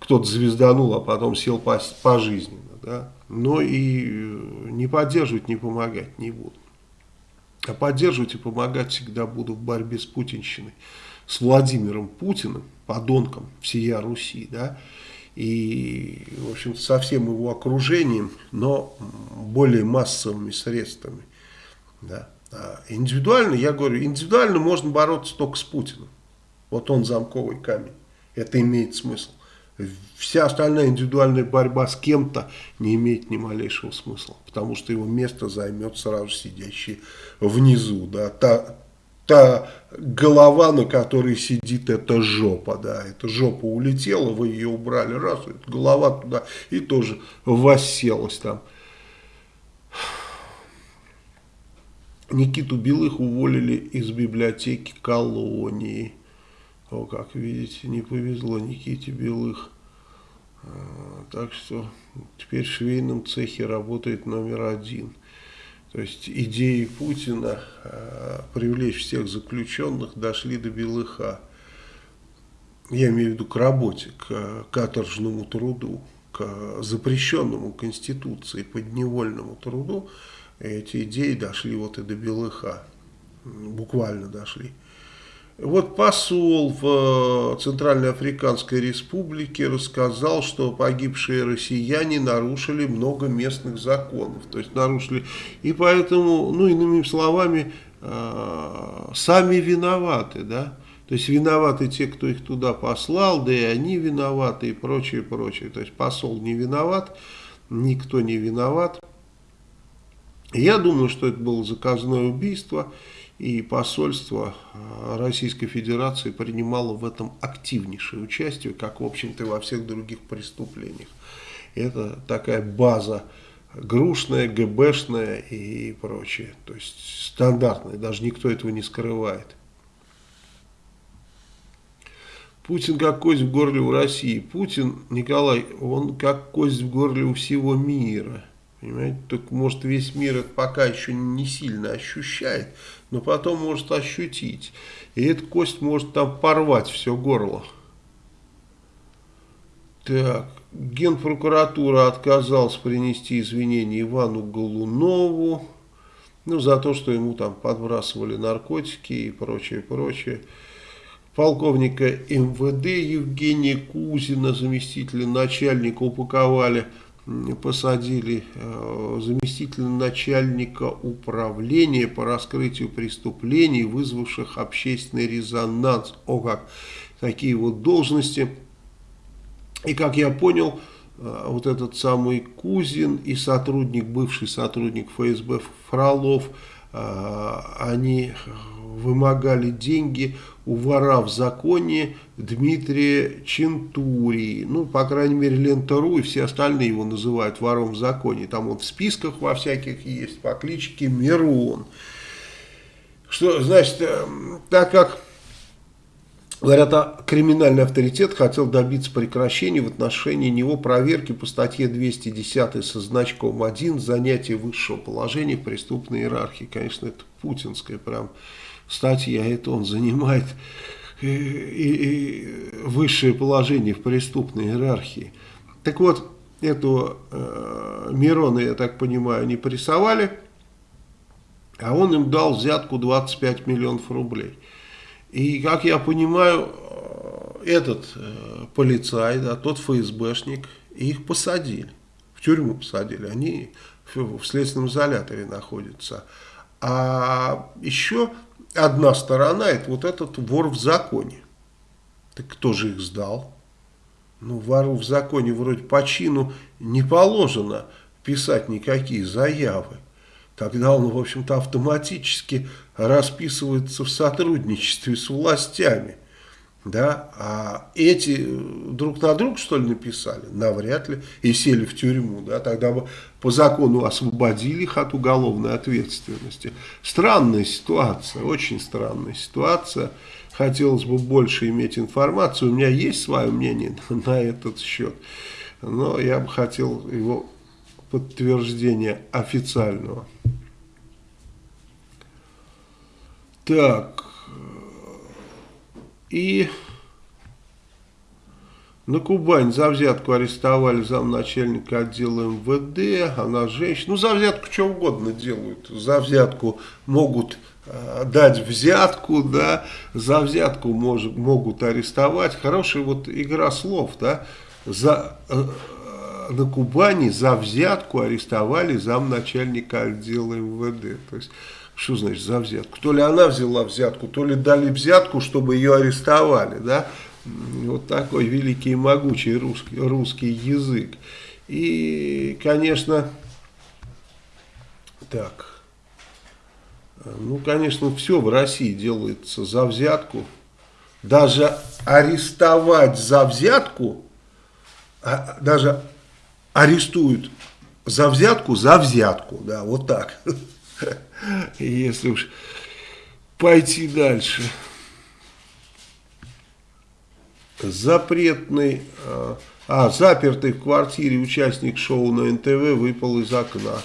кто-то звезданул, а потом сел по, пожизненно. Да? Но и не поддерживать, не помогать не буду. А поддерживать и помогать всегда буду в борьбе с путинщиной. С Владимиром Путиным, подонком всея Руси, да, и, в общем со всем его окружением, но более массовыми средствами. Да. А индивидуально, я говорю, индивидуально можно бороться только с Путиным. Вот он замковый камень. Это имеет смысл. Вся остальная индивидуальная борьба с кем-то не имеет ни малейшего смысла. Потому что его место займет сразу сидящий внизу. Да, та, та голова, на которой сидит эта жопа, да, эта жопа улетела, вы ее убрали, раз, голова туда и тоже восселась там. Никиту Белых уволили из библиотеки колонии. О, как видите, не повезло Никите Белых. А, так что теперь в швейном цехе работает номер один. То есть идеи Путина а, привлечь всех заключенных дошли до Белыха. Я имею в виду к работе, к каторжному труду, к запрещенному Конституции подневольному труду. Эти идеи дошли вот и до Белыха. Буквально дошли. Вот посол в э, Центральной Африканской Республике рассказал, что погибшие россияне нарушили много местных законов. То есть нарушили. И поэтому, ну иными словами, э, сами виноваты, да. То есть виноваты те, кто их туда послал, да и они виноваты и прочее, прочее. То есть посол не виноват, никто не виноват. Я думаю, что это было заказное убийство и посольство а, Российской Федерации принимало в этом активнейшее участие, как, в общем-то, во всех других преступлениях. Это такая база грушная, ГБшная и прочее. То есть стандартная, даже никто этого не скрывает. Путин как кость в горле у России. Путин, Николай, он как кость в горле у всего мира. Понимаете, только может весь мир это пока еще не сильно ощущает, но потом может ощутить. И эта кость может там порвать все горло. Так, Генпрокуратура отказалась принести извинения Ивану Голунову, ну, за то, что ему там подбрасывали наркотики и прочее, прочее. Полковника МВД Евгения Кузина, заместителя начальника, упаковали посадили э, заместителя начальника управления по раскрытию преступлений, вызвавших общественный резонанс. О как! Такие вот должности. И как я понял, э, вот этот самый Кузин и сотрудник, бывший сотрудник ФСБ Фролов, э, они вымогали деньги у вора в законе Дмитрия Чентурии. Ну, по крайней мере, Лента.ру и все остальные его называют вором в законе. Там он в списках во всяких есть по кличке Мирон. Что, значит, э, так как, говорят, а криминальный авторитет хотел добиться прекращения в отношении него проверки по статье 210 со значком 1 занятие высшего положения преступной иерархии. Конечно, это путинская прям статья, это он занимает и, и, и высшее положение в преступной иерархии. Так вот, эту э, Мирона, я так понимаю, не прессовали, а он им дал взятку 25 миллионов рублей. И, как я понимаю, э, этот э, полицай, да, тот ФСБшник, их посадили, в тюрьму посадили, они в, в следственном изоляторе находятся. А еще одна сторона, это вот этот вор в законе. Так кто же их сдал? Ну, вору в законе вроде по чину не положено писать никакие заявы. Тогда он, в общем-то, автоматически расписывается в сотрудничестве с властями. Да? А эти друг на друг, что ли, написали? Навряд ли. И сели в тюрьму. Да? Тогда бы по закону освободили их от уголовной ответственности. Странная ситуация, очень странная ситуация. Хотелось бы больше иметь информацию. У меня есть свое мнение на этот счет. Но я бы хотел его подтверждения официального. Так. И на Кубань за взятку арестовали замначальника отдела МВД, она женщина. Ну, за взятку что угодно делают. За взятку могут э, дать взятку, да, за взятку мож, могут арестовать. Хорошая вот игра слов, да. За, э, на Кубани за взятку арестовали замначальника отдела МВД. То есть, что значит за взятку? То ли она взяла взятку, то ли дали взятку, чтобы ее арестовали, да. Вот такой великий и могучий русский, русский язык. И, конечно, так, ну, конечно, все в России делается за взятку. Даже арестовать за взятку, а, даже арестуют за взятку, за взятку, да, вот так. Если уж пойти дальше. запретный, а, а, запертый в квартире участник шоу на НТВ выпал из окна.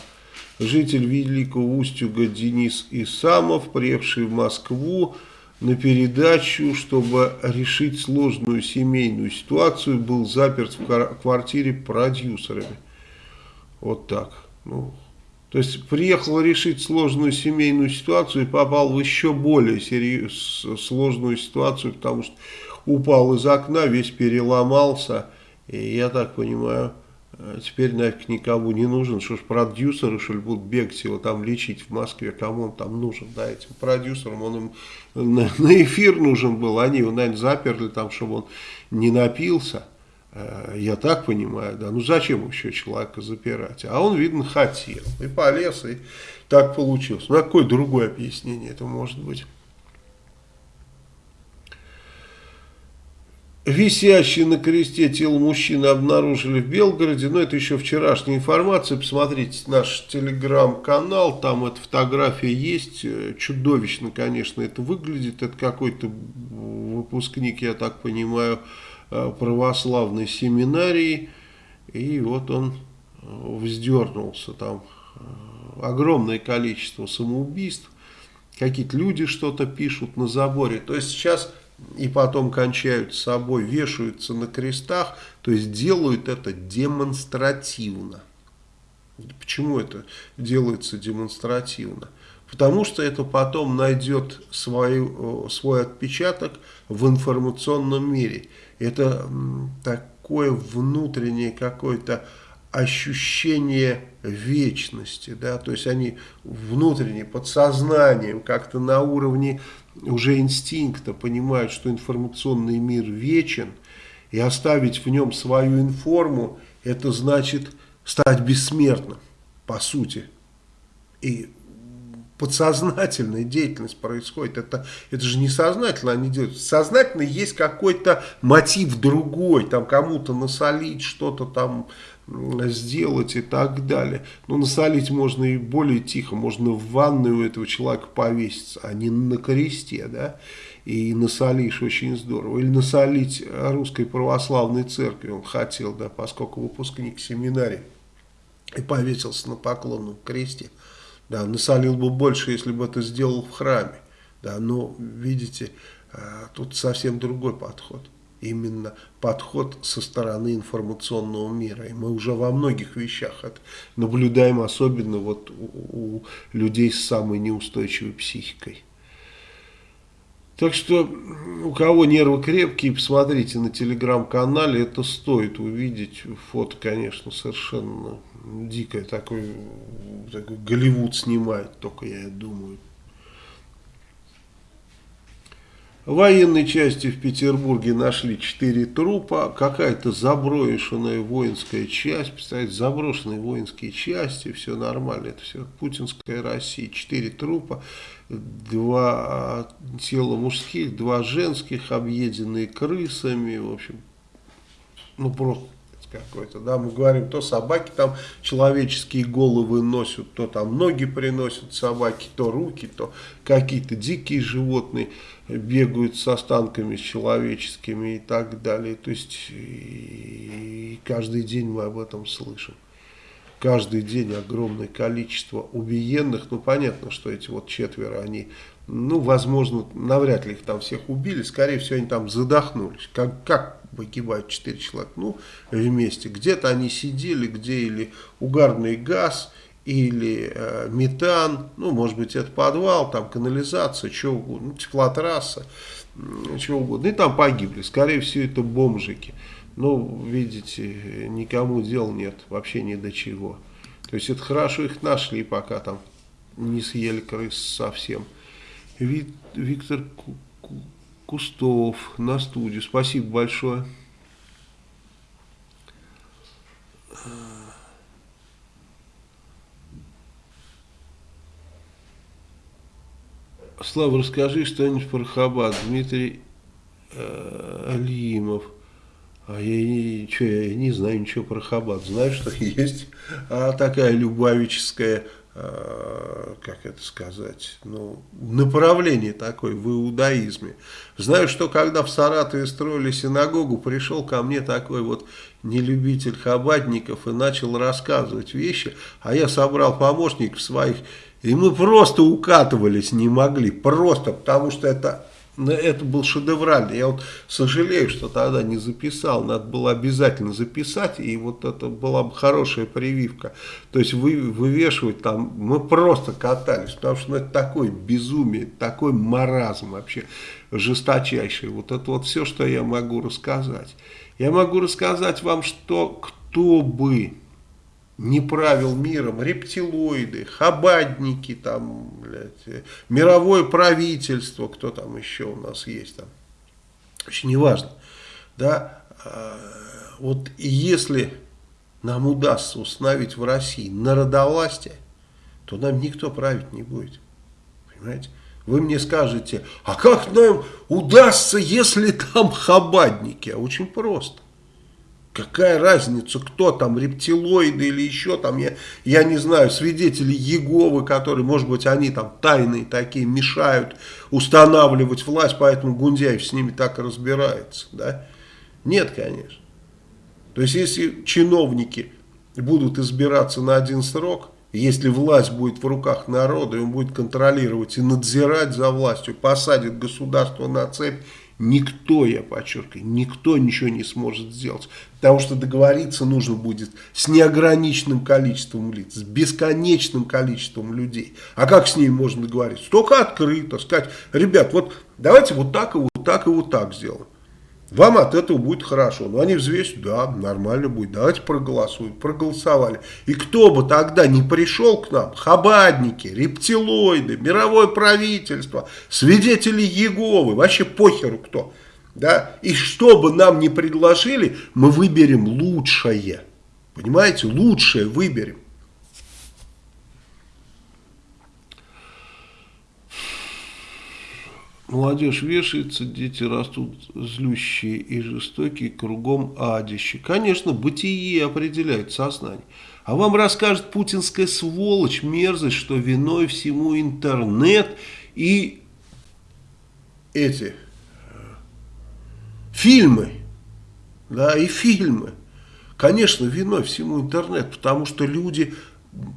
Житель Великого Устюга Денис Исамов, приехавший в Москву на передачу, чтобы решить сложную семейную ситуацию, был заперт в квартире продюсерами. Вот так. Ну, то есть приехал решить сложную семейную ситуацию и попал в еще более серьез, сложную ситуацию, потому что упал из окна, весь переломался. И я так понимаю, э, теперь нафиг никому не нужен, что ж продюсеры, что ли, будут бегать его там лечить в Москве, кому он там нужен, да, этим продюсерам, он им на, на эфир нужен был, они его, наверное, заперли там, чтобы он не напился. Э, я так понимаю, да, ну зачем еще человека запирать? А он, видно, хотел. И полез, и так получилось. Ну, а какое другое объяснение это может быть? Висящий на кресте тело мужчины обнаружили в Белгороде. Но это еще вчерашняя информация. Посмотрите наш телеграм-канал. Там эта фотография есть. Э, чудовищно, конечно, это выглядит. Это какой-то выпускник, я так понимаю, православной семинарии, и вот он э, вздернулся, там э, огромное количество самоубийств, какие-то люди что-то пишут на заборе, то есть сейчас и потом кончают с собой, вешаются на крестах, то есть делают это демонстративно. Почему это делается демонстративно? Потому что это потом найдет свой, свой отпечаток в информационном мире это такое внутреннее какое-то ощущение вечности, да, то есть они внутренне, подсознанием, как-то на уровне уже инстинкта понимают, что информационный мир вечен, и оставить в нем свою информу, это значит стать бессмертным, по сути. И подсознательная деятельность происходит. Это, это же не сознательно они делают. Сознательно есть какой-то мотив другой, там кому-то насолить, что-то там сделать и так далее. Но насолить можно и более тихо, можно в ванную у этого человека повеситься, а не на кресте, да, и насолишь очень здорово. Или насолить русской православной церкви он хотел, да, поскольку выпускник семинарии и повесился на поклонном кресте. Да, насолил бы больше, если бы это сделал в храме. Да, но, видите, а, тут совсем другой подход. Именно подход со стороны информационного мира. И мы уже во многих вещах это наблюдаем, особенно вот у, у людей с самой неустойчивой психикой. Так что, у кого нервы крепкие, посмотрите на телеграм-канале, это стоит увидеть. Фото, конечно, совершенно дикое, такой, такой Голливуд снимает, только я думаю. В военной части в Петербурге нашли четыре трупа, какая-то заброшенная воинская часть, представляете, заброшенные воинские части, все нормально, это все путинская Россия, четыре трупа, два тела мужских, два женских, объеденные крысами, в общем, ну просто какой-то, да, мы говорим, то собаки там человеческие головы носят, то там ноги приносят собаки, то руки, то какие-то дикие животные бегают с останками человеческими и так далее, то есть и каждый день мы об этом слышим. Каждый день огромное количество убиенных, ну понятно, что эти вот четверо, они ну, возможно, навряд ли их там всех убили, скорее всего, они там задохнулись. Как, как погибают 4 человека? Ну, вместе. Где-то они сидели, где или угарный газ, или э, метан, ну, может быть, это подвал, там канализация, что угодно, ну, теплотрасса, чего угодно. И там погибли. Скорее всего, это бомжики. Ну, видите, никому дел нет, вообще ни до чего. То есть, это хорошо их нашли, пока там не съели крыс совсем. Виктор Кустов на студию. Спасибо большое. Слава, расскажи что-нибудь про Хабад. Дмитрий э, Алимов. А я, что, я не знаю ничего про Хабад. Знаю, что есть а, такая любавическая как это сказать, ну, направление такое в иудаизме. Знаю, что когда в Саратове строили синагогу, пришел ко мне такой вот нелюбитель хабадников и начал рассказывать вещи, а я собрал помощников своих, и мы просто укатывались не могли, просто потому что это это был шедевральный. Я вот сожалею, что тогда не записал. Надо было обязательно записать, и вот это была бы хорошая прививка. То есть вы, вывешивать там, мы просто катались, потому что ну, это такое безумие, такой маразм вообще жесточайший. Вот это вот все, что я могу рассказать. Я могу рассказать вам, что кто бы не правил миром, рептилоиды, хабадники, там, блядь, мировое правительство, кто там еще у нас есть там, очень неважно, да, а, вот если нам удастся установить в России народовластие, то нам никто править не будет, понимаете? Вы мне скажете, а как нам удастся, если там хабадники? А очень просто. Какая разница, кто там, рептилоиды или еще там, я, я не знаю, свидетели Еговы, которые, может быть, они там тайные такие, мешают устанавливать власть, поэтому Гундяев с ними так и разбирается, да? Нет, конечно. То есть, если чиновники будут избираться на один срок, если власть будет в руках народа, и он будет контролировать и надзирать за властью, посадит государство на цепь, Никто, я подчеркиваю, никто ничего не сможет сделать. Потому что договориться нужно будет с неограниченным количеством лиц, с бесконечным количеством людей. А как с ними можно договориться? Только открыто, сказать, ребят, вот давайте вот так и вот так и вот так сделаем. Вам от этого будет хорошо. Но они взвесят, да, нормально будет. Давайте проголосуем. Проголосовали. И кто бы тогда не пришел к нам, хабадники, рептилоиды, мировое правительство, свидетели Еговы, вообще похеру кто. Да? И что бы нам не предложили, мы выберем лучшее. Понимаете, лучшее выберем. Молодежь вешается, дети растут злющие и жестокие, кругом адище. Конечно, бытие определяет сознание. А вам расскажет путинская сволочь, мерзость, что виной всему интернет и эти э, фильмы. Да, и фильмы. Конечно, виной всему интернет, потому что люди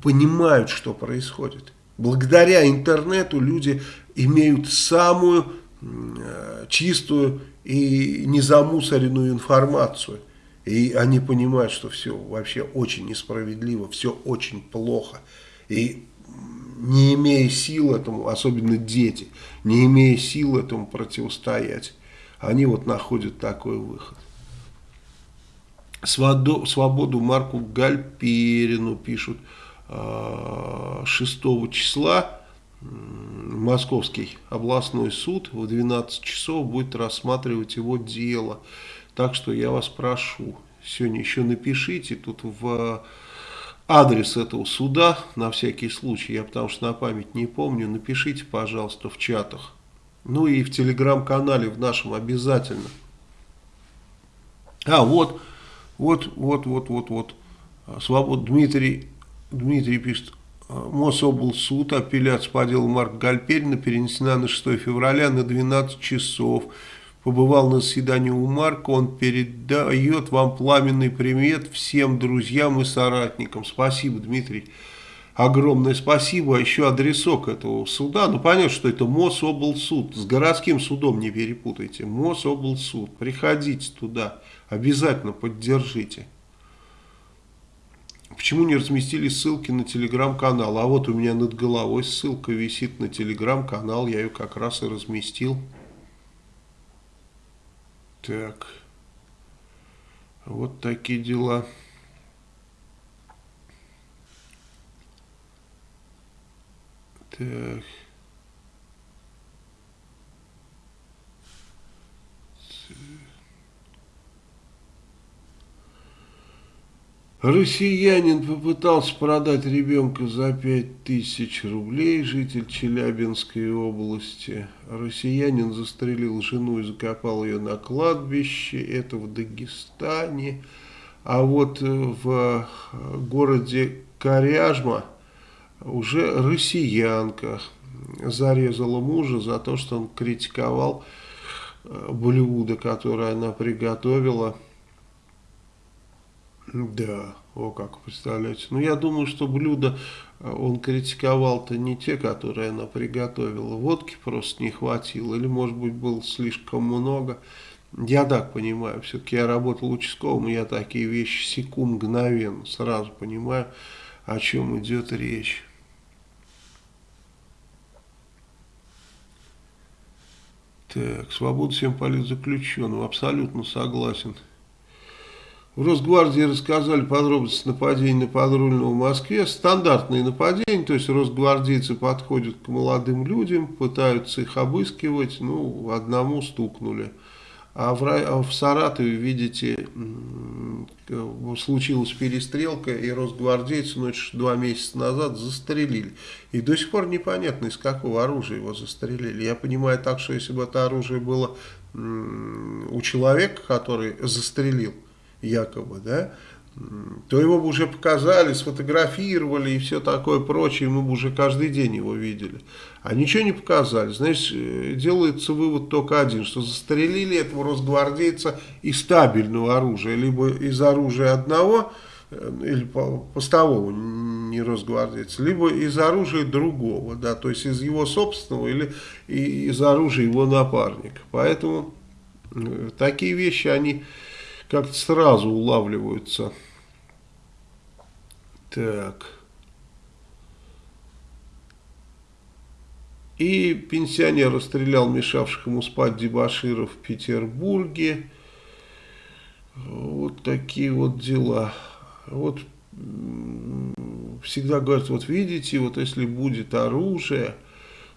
понимают, что происходит. Благодаря интернету люди имеют самую э, чистую и незамусоренную информацию. И они понимают, что все вообще очень несправедливо, все очень плохо. И не имея сил этому, особенно дети, не имея сил этому противостоять, они вот находят такой выход. Свободу Марку Гальперину пишут 6 э, числа Московский областной суд в 12 часов будет рассматривать его дело. Так что я вас прошу, сегодня еще напишите тут в адрес этого суда, на всякий случай, я потому что на память не помню, напишите, пожалуйста, в чатах. Ну и в телеграм-канале в нашем обязательно. А, вот, вот, вот, вот, вот, вот. Свобод Дмитрий, Дмитрий пишет, Мособлсуд, апелляция по делу Марка Гальперина перенесена на 6 февраля на 12 часов. Побывал на заседании у Марка, он передает вам пламенный привет всем друзьям и соратникам. Спасибо, Дмитрий. Огромное спасибо. А еще адресок этого суда. Ну, понятно, что это Мособлсуд. С городским судом не перепутайте. Мособлсуд. Приходите туда. Обязательно поддержите. Почему не разместили ссылки на телеграм-канал? А вот у меня над головой ссылка висит на телеграм-канал, я ее как раз и разместил. Так, вот такие дела. Так. Россиянин попытался продать ребенка за 5000 рублей, житель Челябинской области. Россиянин застрелил жену и закопал ее на кладбище, это в Дагестане. А вот э, в городе Коряжма уже россиянка зарезала мужа за то, что он критиковал э, блюдо, которое она приготовила. Да, о как, представляете. Ну, я думаю, что блюдо э, он критиковал-то не те, которые она приготовила. Водки просто не хватило, или, может быть, было слишком много. Я так понимаю, все-таки я работал участковым, я такие вещи секу мгновенно, сразу понимаю, о чем идет речь. Так, свобода всем политзаключенным, абсолютно согласен. В Росгвардии рассказали подробности нападения на подрульного в Москве. Стандартные нападения, то есть росгвардейцы подходят к молодым людям, пытаются их обыскивать, ну, одному стукнули. А в, а в Саратове, видите, случилась перестрелка, и росгвардейцы ночь два месяца назад застрелили. И до сих пор непонятно, из какого оружия его застрелили. Я понимаю так, что если бы это оружие было у человека, который застрелил, якобы, да, то его бы уже показали, сфотографировали и все такое прочее, мы бы уже каждый день его видели. А ничего не показали. Знаешь, э, делается вывод только один, что застрелили этого росгвардейца из стабильного оружия, либо из оружия одного, э, или постового, не росгвардейца, либо из оружия другого, да, то есть из его собственного или из оружия его напарника. Поэтому э, такие вещи, они как-то сразу улавливаются. Так. И пенсионер расстрелял мешавших ему спать дебаширов в Петербурге. Вот такие вот дела. Вот всегда говорят, вот видите, вот если будет оружие,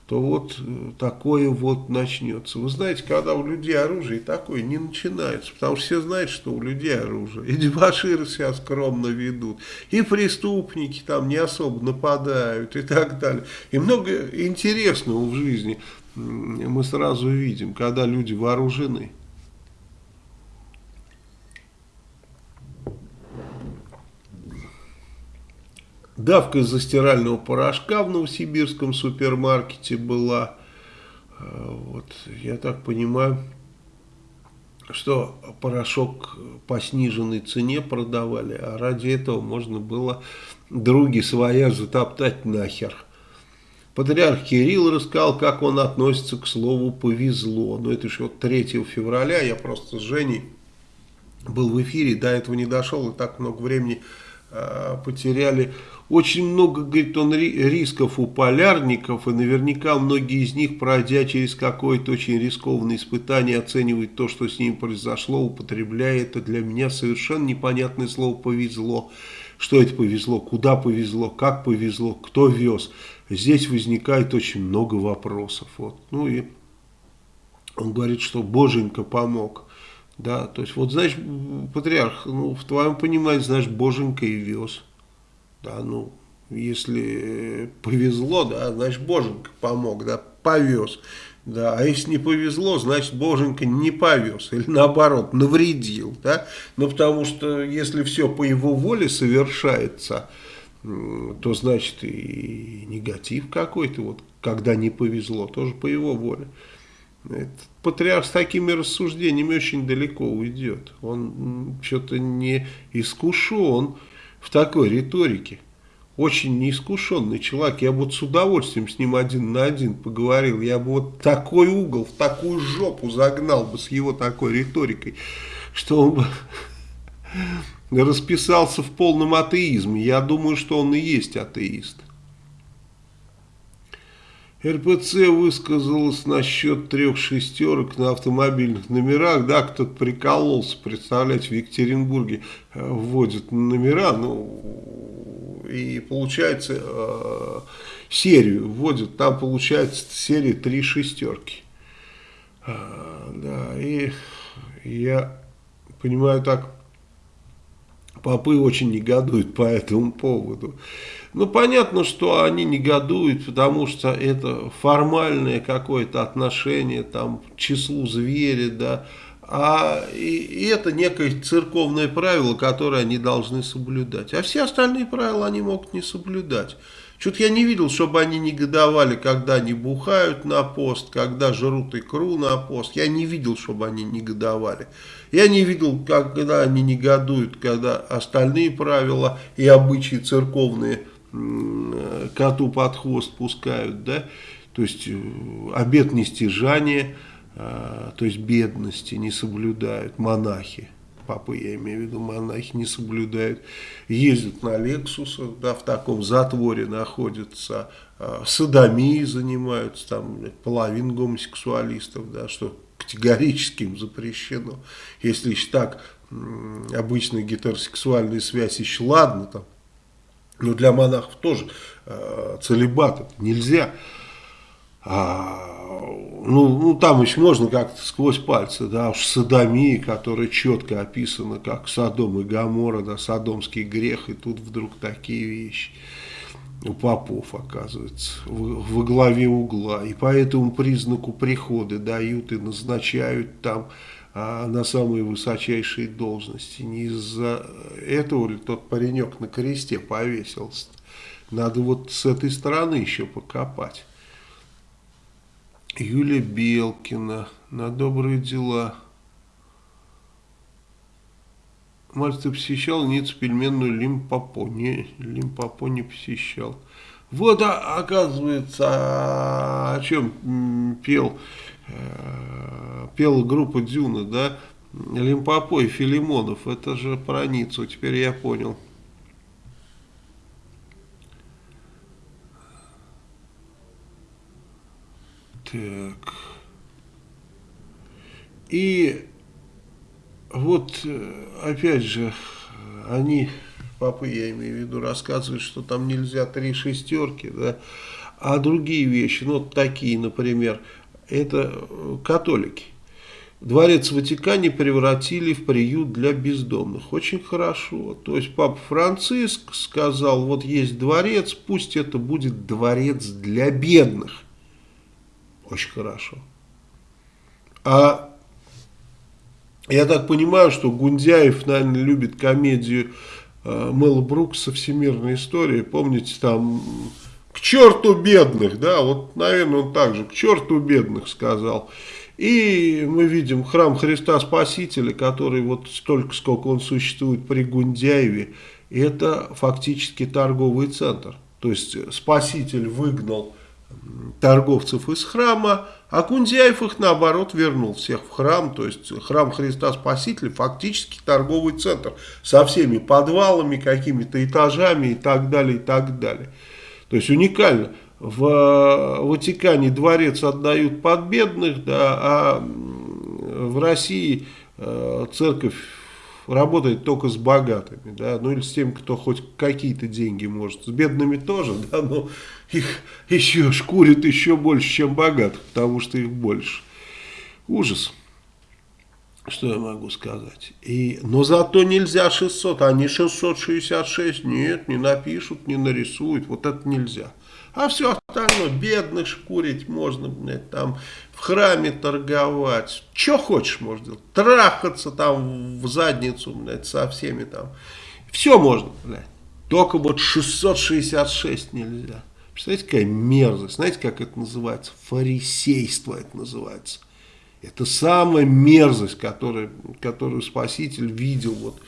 то вот э, такое вот начнется. Вы знаете, когда у людей оружие, такое не начинается, потому что все знают, что у людей оружие. И дебаширы себя скромно ведут, и преступники там не особо нападают и так далее. И много интересного в жизни мы сразу видим, когда люди вооружены. Давка из-за стирального порошка в новосибирском супермаркете была. Э, вот, я так понимаю, что порошок по сниженной цене продавали, а ради этого можно было други своя затоптать нахер. Патриарх Кирилл рассказал, как он относится к слову «повезло». Но это вот 3 февраля, я просто с Женей был в эфире, до этого не дошел, и так много времени э, потеряли очень много, говорит он, рисков у полярников, и наверняка многие из них, пройдя через какое-то очень рискованное испытание, оценивают то, что с ним произошло, употребляя это для меня совершенно непонятное слово «повезло». Что это повезло, куда повезло, как повезло, кто вез. Здесь возникает очень много вопросов. Вот. Ну и он говорит, что Боженька помог. Да, то есть, вот, знаешь, патриарх, ну, в твоем понимании, знаешь, Боженька и вез. Да, ну, если повезло, да, значит, Боженька помог, да, повез. Да, а если не повезло, значит, Боженька не повез, или наоборот, навредил, да, ну, потому что если все по его воле совершается, то значит и негатив какой-то, вот, когда не повезло, тоже по его воле. Этот патриарх с такими рассуждениями очень далеко уйдет. Он что-то не искушен в такой риторике. Очень неискушенный человек. Я бы вот с удовольствием с ним один на один поговорил. Я бы вот такой угол, в такую жопу загнал бы с его такой риторикой, что он бы расписался в полном атеизме. Я думаю, что он и есть атеист. РПЦ высказалась насчет трех шестерок на автомобильных номерах. Да, кто-то прикололся, представляете, в Екатеринбурге э, вводят номера, ну, и получается э, серию вводят, там получается серия три шестерки. А, да, и я понимаю так, попы очень негодуют по этому поводу. Ну, понятно, что они негодуют, потому что это формальное какое-то отношение там, к числу зверя, да, а и, это некое церковное правило, которое они должны соблюдать. А все остальные правила они могут не соблюдать. Что-то я не видел, чтобы они негодовали, когда они бухают на пост, когда жрут икру на пост. Я не видел, чтобы они негодовали. Я не видел, когда они негодуют, когда остальные правила и обычаи церковные коту под хвост пускают, да, то есть э, обет нестяжания, э, то есть бедности не соблюдают монахи. Папы, я имею в виду, монахи не соблюдают, ездят на Лексусах, да, в таком затворе находятся, э, садомией занимаются, там половина гомосексуалистов, да, что категорически им запрещено. Если еще так, обычная гетеросексуальная связь еще ладно, там, но для монахов тоже э, целебат нельзя. А, ну, ну, там еще можно как-то сквозь пальцы, да, уж садомии, которая четко описана, как Содом и Гамора, да, садомский грех, и тут вдруг такие вещи попов, оказывается, в, во главе угла. И по этому признаку приходы дают и назначают там а, на самые высочайшие должности. Не из-за этого ли тот паренек на кресте повесился? Надо вот с этой стороны еще покопать. Юлия Белкина на добрые дела. Ты посещал Ниццу пельменную Лимпопо? Не, Лимпопо не посещал. Вот, а, оказывается, а, о чем пел, э, пела группа Дюна, да? Лимпопо и Филимонов, это же про Ниццу, теперь я понял. Так. И вот, э, опять же, они, папы я имею в виду, рассказывают, что там нельзя три шестерки, да, а другие вещи, ну, вот такие, например, это э, католики. Дворец Ватикане превратили в приют для бездомных. Очень хорошо. То есть Папа Франциск сказал, вот есть дворец, пусть это будет дворец для бедных. Очень хорошо. А я так понимаю, что Гундяев, наверное, любит комедию э, Мэла Брукса «Всемирная история». Помните, там «К черту бедных», да, вот, наверное, он также «К черту бедных» сказал. И мы видим храм Христа Спасителя, который вот столько, сколько он существует при Гундяеве, это фактически торговый центр. То есть Спаситель выгнал торговцев из храма, а Кундяев их наоборот вернул всех в храм, то есть храм Христа Спасителя фактически торговый центр со всеми подвалами, какими-то этажами и так далее, и так далее. То есть уникально. В Ватикане дворец отдают под бедных, да, а в России э, церковь работает только с богатыми, да, ну или с тем, кто хоть какие-то деньги может. С бедными тоже, да, но их еще шкурит еще больше, чем богатых, потому что их больше. Ужас. Что я могу сказать? И, но зато нельзя 600, они 666, нет, не напишут, не нарисуют, вот это нельзя. А все остальное, бедных шкурить можно, блядь, там в храме торговать. Что хочешь можно делать. Трахаться там в задницу, блядь, со всеми там. Все можно, блядь. Только вот 666 нельзя. Представляете, какая мерзость. Знаете, как это называется? Фарисейство это называется. Это самая мерзость, которую, которую Спаситель видел вот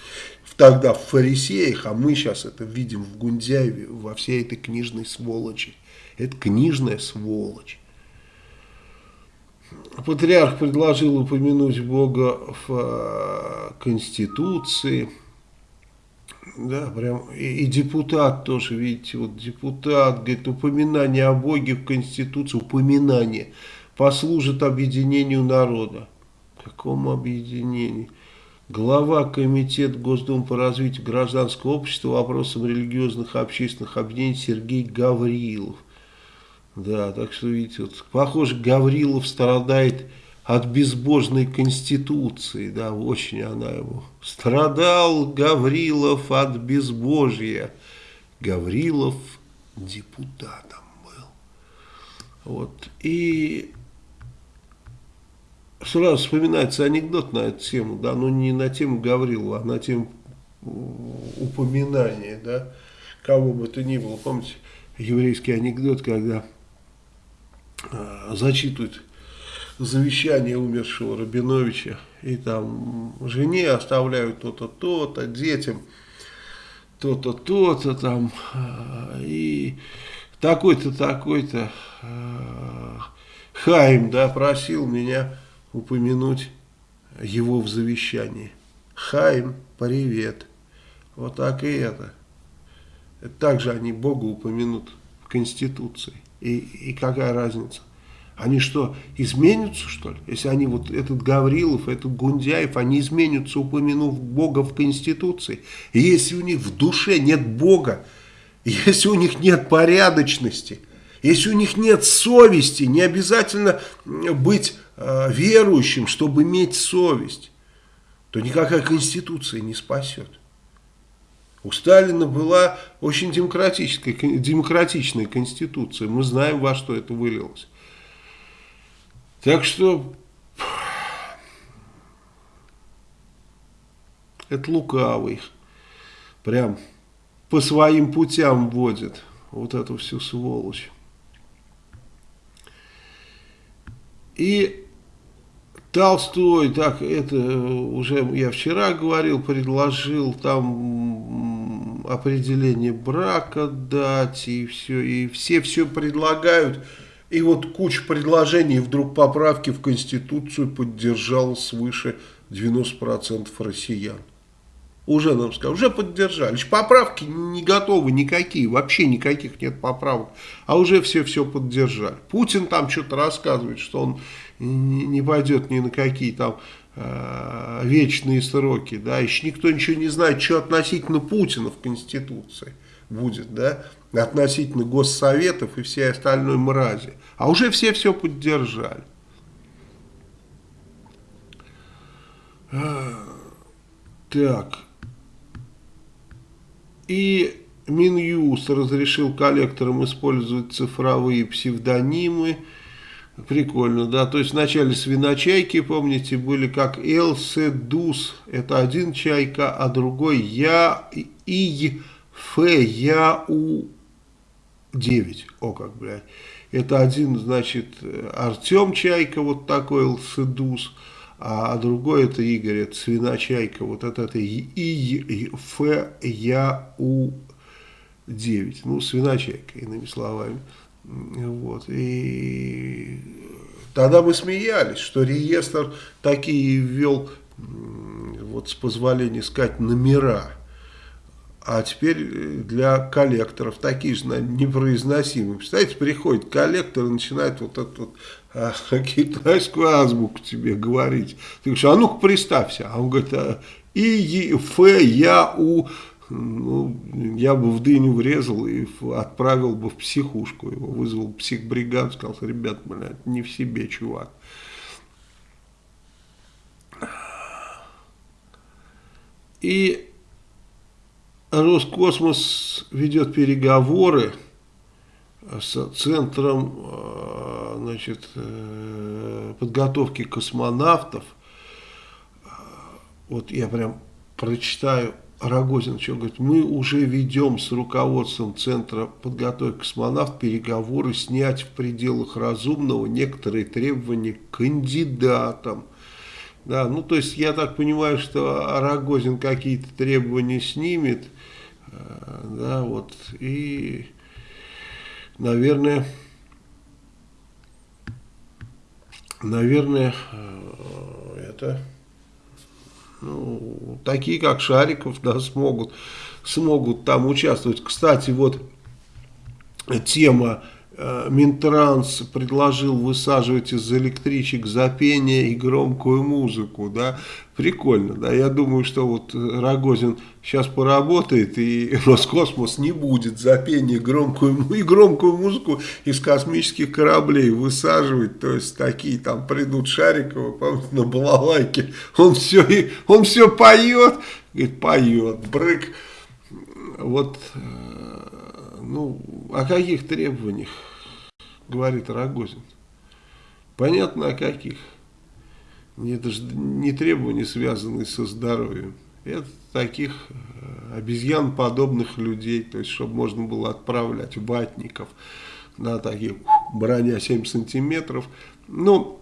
тогда в фарисеях, а мы сейчас это видим в Гундяеве, во всей этой книжной сволочи. Это книжная сволочь. Патриарх предложил упомянуть Бога в э, Конституции. Да, прям и, и депутат тоже, видите, вот депутат говорит, упоминание о Боге в Конституции, упоминание послужит объединению народа. Какому объединению? Глава Комитета Госдумы по развитию гражданского общества вопросам религиозных и общественных объединений Сергей Гаврилов. Да, так что, видите, вот, похоже, Гаврилов страдает от безбожной конституции, да, очень она ему. Страдал Гаврилов от безбожья. Гаврилов депутатом был. Вот, и сразу вспоминается анекдот на эту тему, да, но не на тему Гаврилова, а на тему упоминания, да, кого бы то ни было. Помните, еврейский анекдот, когда э, зачитывают завещание умершего Рабиновича, и там жене оставляют то-то, то-то, детям то-то, то-то там, и такой-то, такой-то Хайм, да, просил меня упомянуть его в завещании. Хайм, привет. Вот так и это. Также они Бога упомянут в Конституции. И, и какая разница? Они что, изменятся, что ли? Если они, вот этот Гаврилов, этот Гундяев, они изменятся, упомянув Бога в Конституции. И если у них в душе нет Бога, если у них нет порядочности, если у них нет совести, не обязательно быть э, верующим, чтобы иметь совесть, то никакая Конституция не спасет. У Сталина была очень демократическая, демократичная конституция. Мы знаем, во что это вылилось. Так что это лукавый. Прям по своим путям водит вот эту всю сволочь. И Толстой, так это уже я вчера говорил, предложил там определение брака дать, и все, и все все предлагают. И вот куча предложений, вдруг поправки в Конституцию поддержал свыше 90% россиян. Уже нам сказали, уже поддержали. Поправки не готовы никакие, вообще никаких нет поправок. А уже все-все поддержали. Путин там что-то рассказывает, что он не пойдет ни на какие там э, вечные сроки. Да, еще никто ничего не знает, что относительно Путина в Конституции будет, да, относительно госсоветов и всей остальной мрази. А уже все все поддержали. А, так. И Минюст разрешил коллекторам использовать цифровые псевдонимы. Прикольно, да. То есть вначале свиночайки, помните, были как Элседус, это один чайка, а другой Я И Ф Я У 9. О, как, блядь. Это один, значит, Артем Чайка, вот такой Элседус, а другой это Игорь, это свиночайка, вот это, это И, Ф, Я, У, 9. Ну, свиночайка, иными словами. Вот, и тогда мы смеялись, что реестр такие ввел, вот с позволения сказать, номера. А теперь для коллекторов такие же непроизносимые. Представляете, приходит коллектор и начинает вот эту вот, а, китайскую азбуку тебе говорить. Ты говоришь, а ну-ка представься. А он говорит, а, И, Ф, Я, У. Ну, я бы в дыню врезал и отправил бы в психушку. Его вызвал психбригаду, сказал, ребят, блядь, не в себе, чувак. И Роскосмос ведет переговоры с Центром э, значит, э, подготовки космонавтов. Вот я прям прочитаю Рогозин, что говорит, мы уже ведем с руководством Центра подготовки космонавтов переговоры снять в пределах разумного некоторые требования к кандидатам. Да, ну то есть я так понимаю, что Рогозин какие-то требования снимет, Э, да, вот, и, наверное, наверное, э, это, ну, такие, как Шариков, да, смогут, смогут там участвовать. Кстати, вот тема Минтранс предложил высаживать из электричек за пение и громкую музыку, да, прикольно, да, я думаю, что вот Рогозин сейчас поработает и Роскосмос не будет за пение громкую, и громкую музыку из космических кораблей высаживать, то есть такие там придут Шариковы, помните, на балалайке, он все, он все поет, говорит, поет, брык, вот э, ну, о каких требованиях говорит Рогозин? Понятно, о каких. Это же не требования, связанные со здоровьем. Это таких э, обезьян подобных людей, то есть чтобы можно было отправлять ватников на таких броня 7 сантиметров. Ну,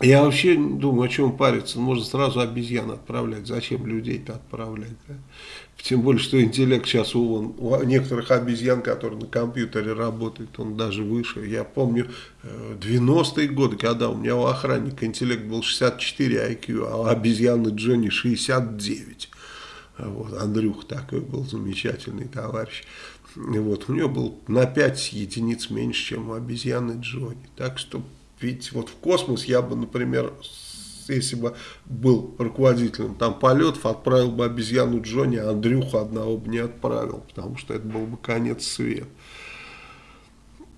я вообще думаю, о чем париться, можно сразу обезьян отправлять, зачем людей-то отправлять, да? Тем более, что интеллект сейчас у, у некоторых обезьян, которые на компьютере работают, он даже выше. Я помню 90-е э, годы, когда у меня у охранника интеллект был 64 IQ, а у обезьяны Джонни 69. Вот, Андрюх такой был замечательный товарищ. Вот, у него был на 5 единиц меньше, чем у обезьяны Джонни. Так что, видите, вот в космос я бы, например, если бы был руководителем там полетов, отправил бы обезьяну Джонни, а Андрюху одного бы не отправил, потому что это был бы конец света.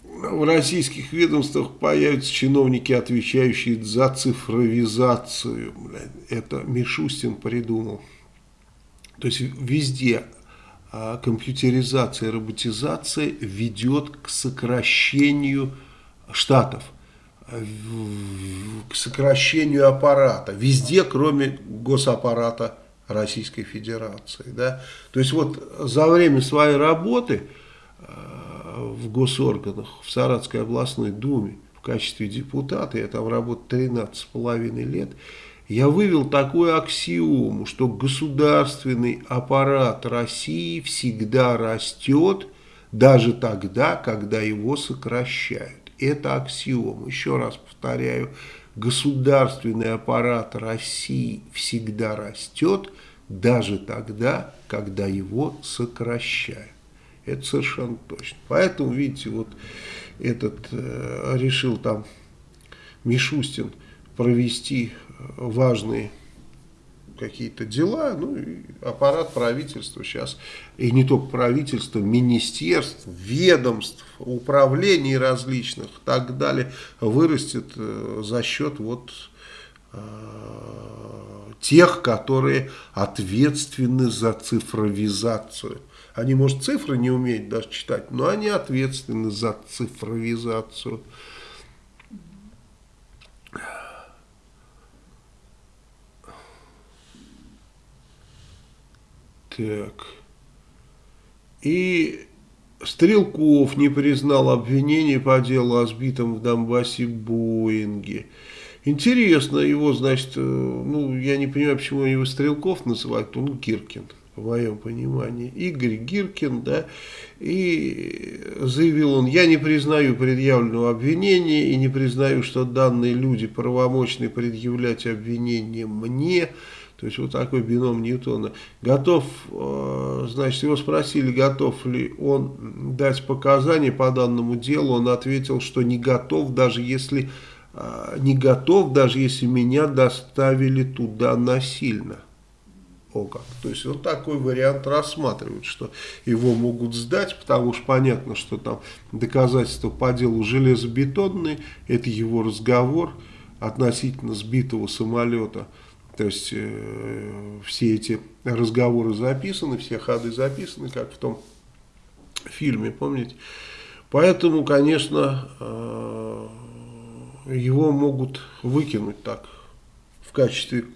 В российских ведомствах появятся чиновники, отвечающие за цифровизацию. Это Мишустин придумал. То есть везде а, компьютеризация, роботизация ведет к сокращению штатов к сокращению аппарата, везде, кроме госаппарата Российской Федерации. Да? То есть вот за время своей работы э, в госорганах, в Саратской областной думе, в качестве депутата, я там работал 13,5 лет, я вывел такую аксиому, что государственный аппарат России всегда растет, даже тогда, когда его сокращают. Это аксиом. Еще раз повторяю, государственный аппарат России всегда растет, даже тогда, когда его сокращают. Это совершенно точно. Поэтому, видите, вот этот э, решил там Мишустин провести важные какие-то дела, ну, и аппарат правительства сейчас, и не только правительства, министерств, ведомств, управлений различных и так далее, вырастет э, за счет вот э, тех, которые ответственны за цифровизацию. Они, может, цифры не умеют даже читать, но они ответственны за цифровизацию. Так. И Стрелков не признал обвинений по делу о сбитом в Донбассе Боинге. Интересно, его, значит, э, ну, я не понимаю, почему его Стрелков называют, он Гиркин, по моему пониманию. Игорь Гиркин, да, и заявил он, я не признаю предъявленного обвинения и не признаю, что данные люди правомочны предъявлять обвинения мне, то есть вот такой бином Ньютона. Готов, э, значит, его спросили, готов ли он дать показания по данному делу. Он ответил, что не готов, даже если э, не готов, даже если меня доставили туда насильно. О как. То есть вот такой вариант рассматривают, что его могут сдать, потому что понятно, что там доказательства по делу железобетонные, это его разговор относительно сбитого самолета. То есть э, все эти разговоры записаны, все ходы записаны, как в том фильме, помните? Поэтому, конечно, э, его могут выкинуть так, в качестве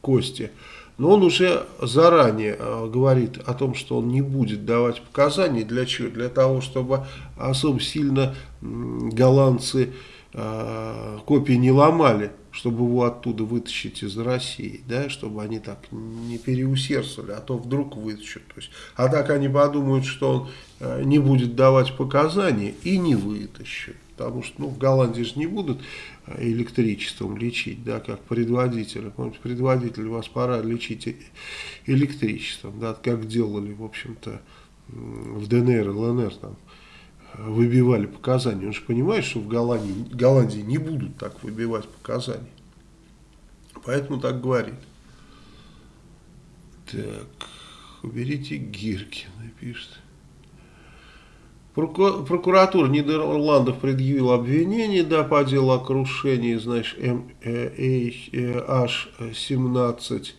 кости. Но он уже заранее э, говорит о том, что он не будет давать показания. Для чего? Для того, чтобы особо сильно голландцы э, копии не ломали чтобы его оттуда вытащить из России, да, чтобы они так не переусердствовали, а то вдруг вытащат. То есть, а так они подумают, что он э, не будет давать показания и не вытащат. Потому что ну, в Голландии же не будут э, электричеством лечить, да, как предводителя. Помните, предводитель вас пора лечить электричеством, да, как делали, в общем-то, в ДНР ЛНР там выбивали показания. Он же понимает, что в Голландии, Голландии не будут так выбивать показания. Поэтому так говорит. Так, уберите Гиркина, пишет. Прокуратура Нидерландов предъявила обвинение да, по делу о крушении, значит, MH17.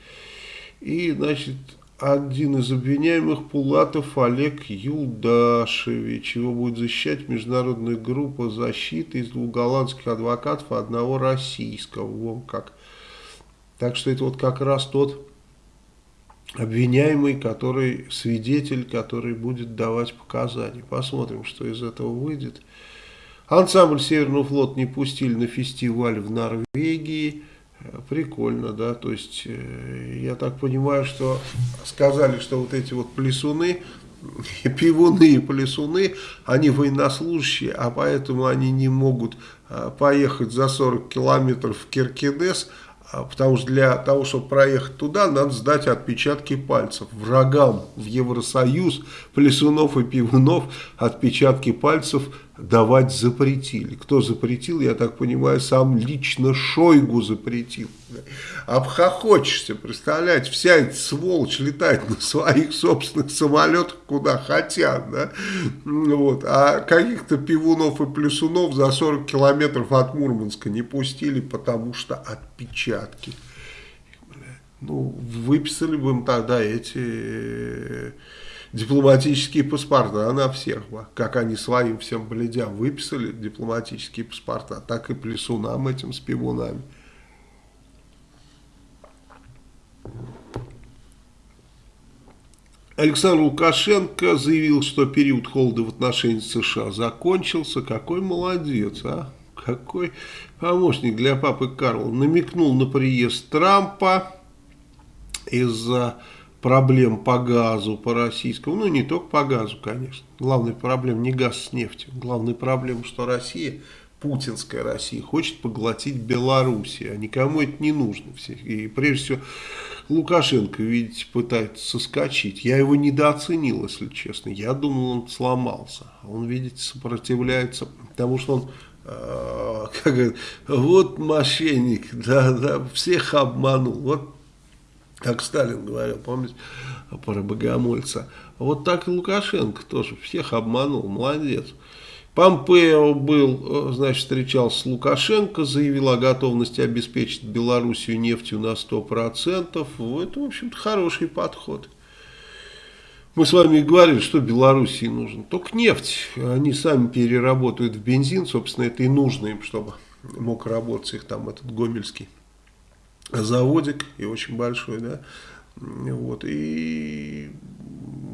И, значит, один из обвиняемых Пулатов Олег Юлдашевич. Его будет защищать международная группа защиты из двух голландских адвокатов и одного российского. Вон как. Так что это вот как раз тот обвиняемый, который свидетель, который будет давать показания. Посмотрим, что из этого выйдет. Ансамбль Северного флота не пустили на фестиваль в Норвегии. Прикольно, да, то есть э, я так понимаю, что сказали, что вот эти вот плесуны, пивуны и плесуны, они военнослужащие, а поэтому они не могут э, поехать за 40 километров в Киркинес, а, потому что для того, чтобы проехать туда, надо сдать отпечатки пальцев. Врагам в Евросоюз, плесунов и пивунов отпечатки пальцев давать запретили. Кто запретил, я так понимаю, сам лично Шойгу запретил. Обхохочешься, представляете, вся эта сволочь летает на своих собственных самолетах, куда хотят, да, вот, а каких-то пивунов и плюсунов за 40 километров от Мурманска не пустили, потому что отпечатки. Ну, выписали бы им тогда эти дипломатические паспорта на всех, как они своим всем бледям выписали дипломатические паспорта, так и плесунам этим с. Александр Лукашенко заявил, что период холода в отношении США закончился. Какой молодец, а? Какой помощник для папы Карла. Намекнул на приезд Трампа из-за проблем по газу, по российскому, ну не только по газу, конечно. Главная проблема не газ с нефтью. Главная проблема, что Россия, путинская Россия, хочет поглотить Белоруссию, а никому это не нужно. И прежде всего Лукашенко, видите, пытается соскочить. Я его недооценил, если честно. Я думал, он сломался. Он, видите, сопротивляется, потому что он э, как вот мошенник, да, да, всех обманул. Вот как Сталин говорил, помните, про богомольца. Вот так и Лукашенко тоже всех обманул, молодец. Помпео был, значит, встречался с Лукашенко, заявил о готовности обеспечить Белоруссию нефтью на 100%. Это, в общем-то, хороший подход. Мы с вами говорили, что Белоруссии нужно. Только нефть. Они сами переработают в бензин, собственно, это и нужно им, чтобы мог работать их там этот Гомельский заводик и очень большой, да, вот, и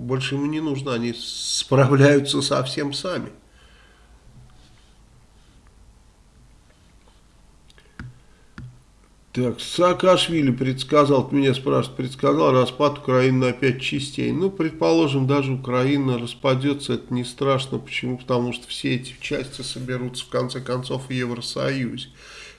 больше ему не нужно, они справляются совсем сами. Так, Саакашвили предсказал, меня спрашивают, предсказал распад Украины на пять частей. Ну, предположим, даже Украина распадется, это не страшно. Почему? Потому что все эти части соберутся в конце концов в Евросоюзе.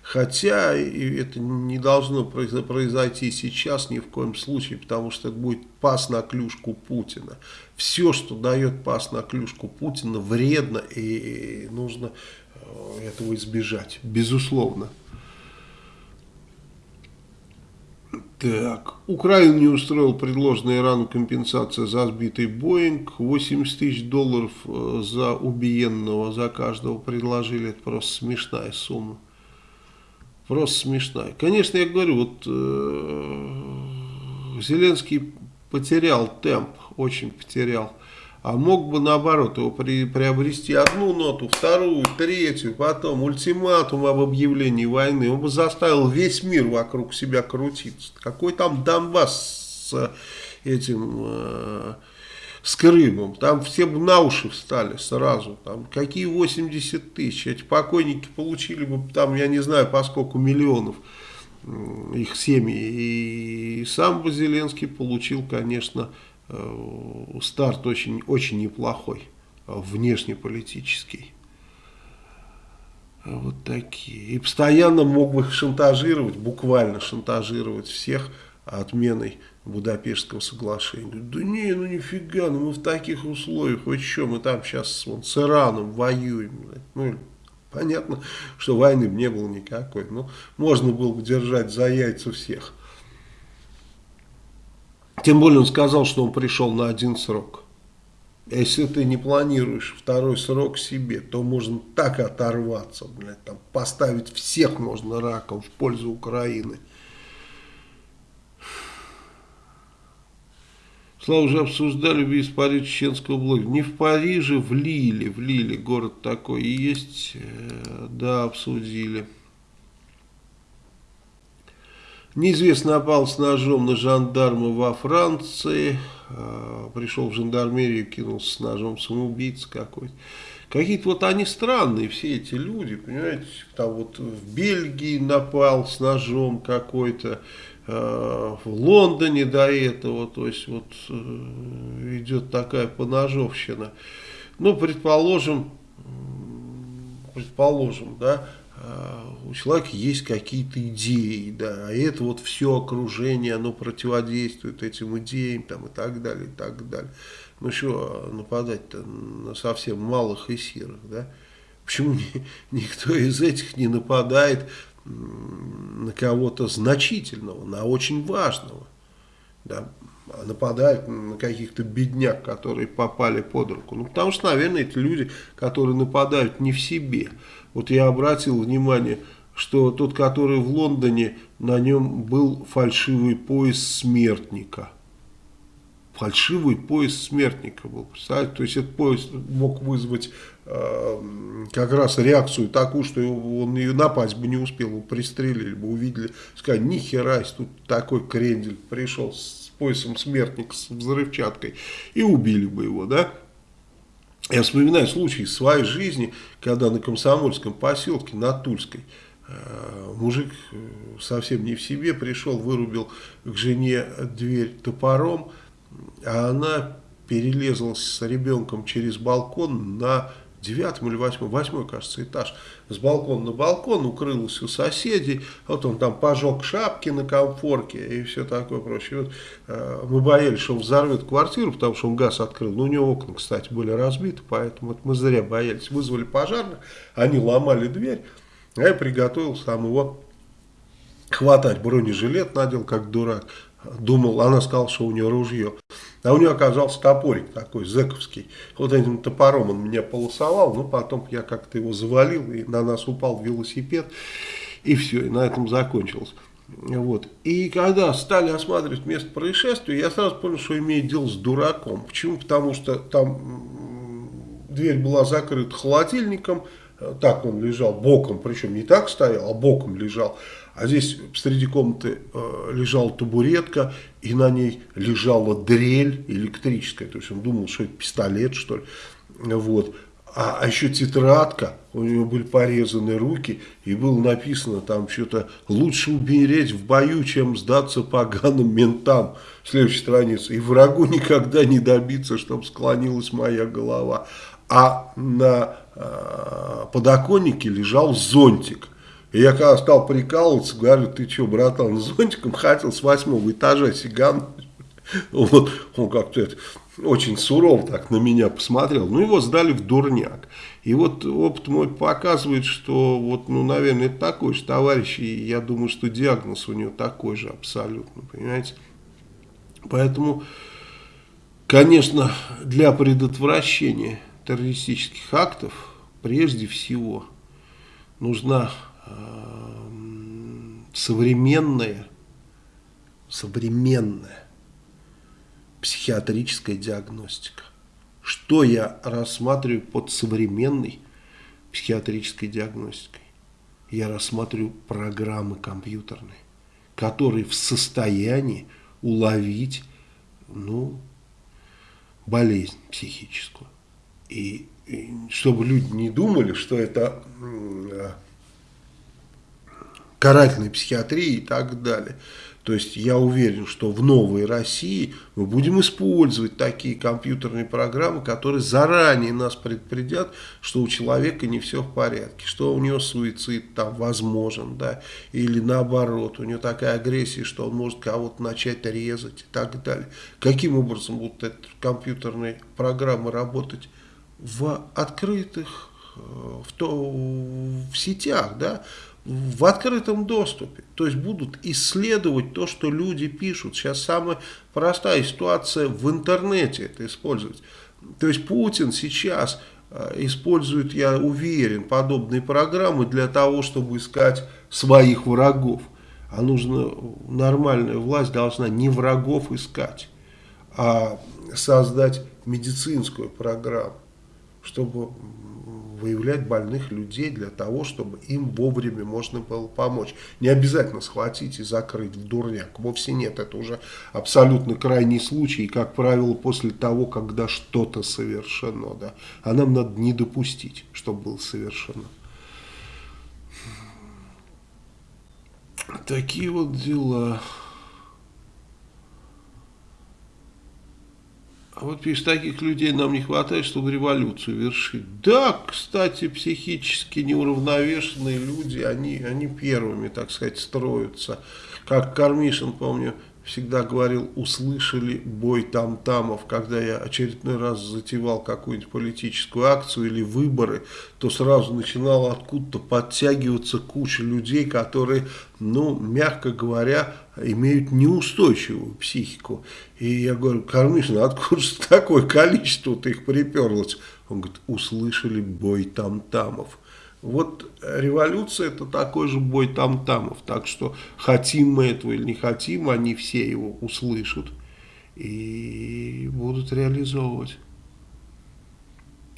Хотя это не должно произойти сейчас ни в коем случае, потому что это будет пас на клюшку Путина. Все, что дает пас на клюшку Путина, вредно и нужно э, этого избежать, безусловно. Так, Украина не устроил предложенная Ирану компенсация за сбитый Боинг. 80 тысяч долларов э, за убиенного, за каждого предложили. Это просто смешная сумма. Просто смешная. Конечно, я говорю, вот э, Зеленский потерял темп, очень потерял. А мог бы наоборот его при, приобрести одну ноту, вторую, третью, потом ультиматум об объявлении войны. Он бы заставил весь мир вокруг себя крутиться. Какой там Донбасс с этим... Э, с Крымом. Там все бы на уши встали сразу. Там какие 80 тысяч. Эти покойники получили бы там, я не знаю, по сколько миллионов их семьи. И сам бы Зеленский получил, конечно, э, старт очень, очень неплохой, внешнеполитический. Вот такие. И постоянно мог бы шантажировать, буквально шантажировать всех отменой Будапештского соглашения. Да не, ну нифига, ну мы в таких условиях, вы что, мы там сейчас вон, с Ираном воюем. Ну, понятно, что войны не было никакой. Ну, можно было бы держать за яйца всех. Тем более он сказал, что он пришел на один срок. Если ты не планируешь второй срок себе, то можно так оторваться, блядь, там, поставить всех можно раком в пользу Украины. Слава, уже обсуждали виз Париж чеченского блога. Не в Париже, в Лиле, в Лиле, город такой и есть, э, да, обсудили. Неизвестно напал с ножом на жандарма во Франции. А, пришел в жандармерию, кинулся с ножом самоубийца какой-то. Какие-то вот они странные, все эти люди, понимаете, там вот в Бельгии напал с ножом какой-то, э, в Лондоне до этого, то есть вот э, идет такая поножовщина. Ну, предположим, предположим, да, э, у человека есть какие-то идеи, да, и это вот все окружение, оно противодействует этим идеям, там, и так далее, и так далее. Ну что нападать-то на совсем малых и сирых, да? Почему никто из этих не нападает на кого-то значительного, на очень важного, да? А нападают на каких-то бедняк, которые попали под руку. Ну, потому что, наверное, эти люди, которые нападают не в себе. Вот я обратил внимание, что тот, который в Лондоне, на нем был фальшивый пояс смертника фальшивый пояс смертника был. Представляете? То есть этот пояс мог вызвать э, как раз реакцию такую, что он ее напасть бы не успел, его пристрелили бы, увидели, сказали, нихера, тут такой крендель пришел с поясом смертник, с взрывчаткой, и убили бы его, да. Я вспоминаю случай из своей жизни, когда на Комсомольском поселке, на Тульской, э, мужик э, совсем не в себе пришел, вырубил к жене дверь топором, а она перелезла с ребенком через балкон на девятом или восьмом, восьмой, кажется, этаж, с балкона на балкон, укрылась у соседей, вот он там пожег шапки на комфорке и все такое прочее. Вот, э, мы боялись, что он взорвет квартиру, потому что он газ открыл, но у него окна, кстати, были разбиты, поэтому вот мы зря боялись. Вызвали пожарных, они ломали дверь, а я приготовил сам его хватать, бронежилет надел, как дурак, думал, она сказала, что у нее ружье. А у нее оказался топорик такой, зэковский. Вот этим топором он меня полосовал, но потом я как-то его завалил, и на нас упал велосипед, и все, и на этом закончилось. Вот. И когда стали осматривать место происшествия, я сразу понял, что имеет дело с дураком. Почему? Потому что там дверь была закрыта холодильником, так он лежал боком, причем не так стоял, а боком лежал. А здесь среди комнаты э, лежала табуретка, и на ней лежала дрель электрическая. То есть он думал, что это пистолет, что ли. Вот. А, а еще тетрадка, у него были порезаны руки, и было написано там что-то «Лучше умереть в бою, чем сдаться поганым ментам». Следующая страница. «И врагу никогда не добиться, чтобы склонилась моя голова». А на э, подоконнике лежал зонтик. И я когда стал прикалываться, говорю, ты что, братан, зонтиком хотел с восьмого этажа сигануть? Вот, он как-то очень суров так на меня посмотрел. Ну, его сдали в дурняк. И вот опыт мой показывает, что вот, ну, наверное, это такой же товарищ, и я думаю, что диагноз у него такой же абсолютно, понимаете? Поэтому, конечно, для предотвращения террористических актов прежде всего нужна современная, современная психиатрическая диагностика. Что я рассматриваю под современной психиатрической диагностикой? Я рассматриваю программы компьютерные, которые в состоянии уловить ну, болезнь психическую. И, и чтобы люди не думали, что это карательной психиатрии и так далее. То есть я уверен, что в новой России мы будем использовать такие компьютерные программы, которые заранее нас предупредят, что у человека не все в порядке, что у него суицид там возможен, да, или наоборот, у него такая агрессия, что он может кого-то начать резать и так далее. Каким образом будут эти компьютерные программы работать в открытых, э, в, то, в сетях, да, в открытом доступе. То есть будут исследовать то, что люди пишут. Сейчас самая простая ситуация в интернете это использовать. То есть Путин сейчас э, использует, я уверен, подобные программы для того, чтобы искать своих врагов. А нужно, нормальная власть должна не врагов искать, а создать медицинскую программу, чтобы выявлять больных людей для того, чтобы им вовремя можно было помочь. Не обязательно схватить и закрыть в дурняк. Вовсе нет, это уже абсолютно крайний случай. И, как правило, после того, когда что-то совершено. Да, а нам надо не допустить, чтобы было совершено. Такие вот дела. А вот пишет, таких людей нам не хватает, чтобы революцию вершить. Да, кстати, психически неуравновешенные люди, они, они первыми, так сказать, строятся. Как Кармишин, помню, всегда говорил, услышали бой там-тамов, когда я очередной раз затевал какую-нибудь политическую акцию или выборы, то сразу начинала откуда-то подтягиваться куча людей, которые, ну, мягко говоря, имеют неустойчивую психику. И я говорю, Кармишин, откуда же такое количество-то их приперлось? Он говорит, услышали бой там-тамов. Вот революция это такой же бой там-тамов. Так что хотим мы этого или не хотим, они все его услышат и будут реализовывать.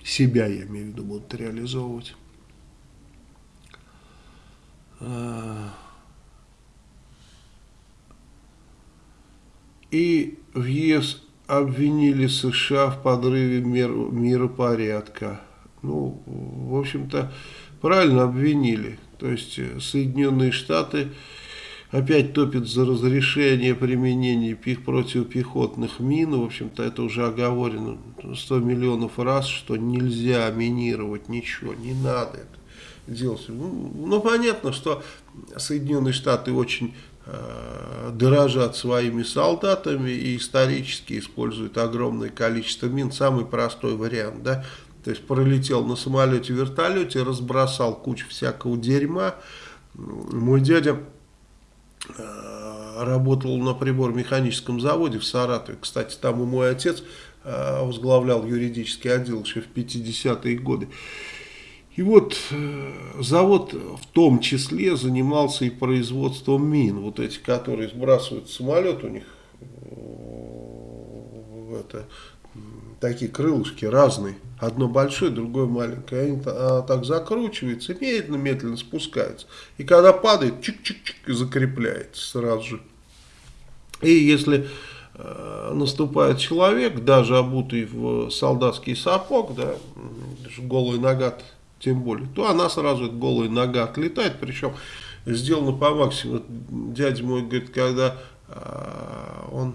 Себя, я имею в виду, будут реализовывать. И в ЕС обвинили США в подрыве мир, миропорядка. Ну, в общем-то, правильно обвинили. То есть э, Соединенные Штаты опять топят за разрешение применения противопехотных мин. В общем-то, это уже оговорено 100 миллионов раз, что нельзя минировать ничего, не надо это делать. Ну, ну понятно, что Соединенные Штаты очень э, дорожат своими солдатами и исторически используют огромное количество мин. Самый простой вариант, да, то есть пролетел на самолете, вертолете, разбросал кучу всякого дерьма. Мой дядя э, работал на прибор-механическом заводе в Саратове. Кстати, там и мой отец э, возглавлял юридический отдел еще в 50-е годы. И вот э, завод в том числе занимался и производством мин. Вот эти, которые сбрасывают самолет, у них это такие крылышки разные. Одно большое, другое маленькое. Они а, так закручиваются, медленно-медленно спускаются. И когда падает, чик-чик-чик, закрепляется сразу же. И если э, наступает человек, даже обутый в солдатский сапог, да, голая нога тем более, то она сразу, эта голая нога отлетает, причем сделано по максимуму. Дядя мой говорит, когда э, он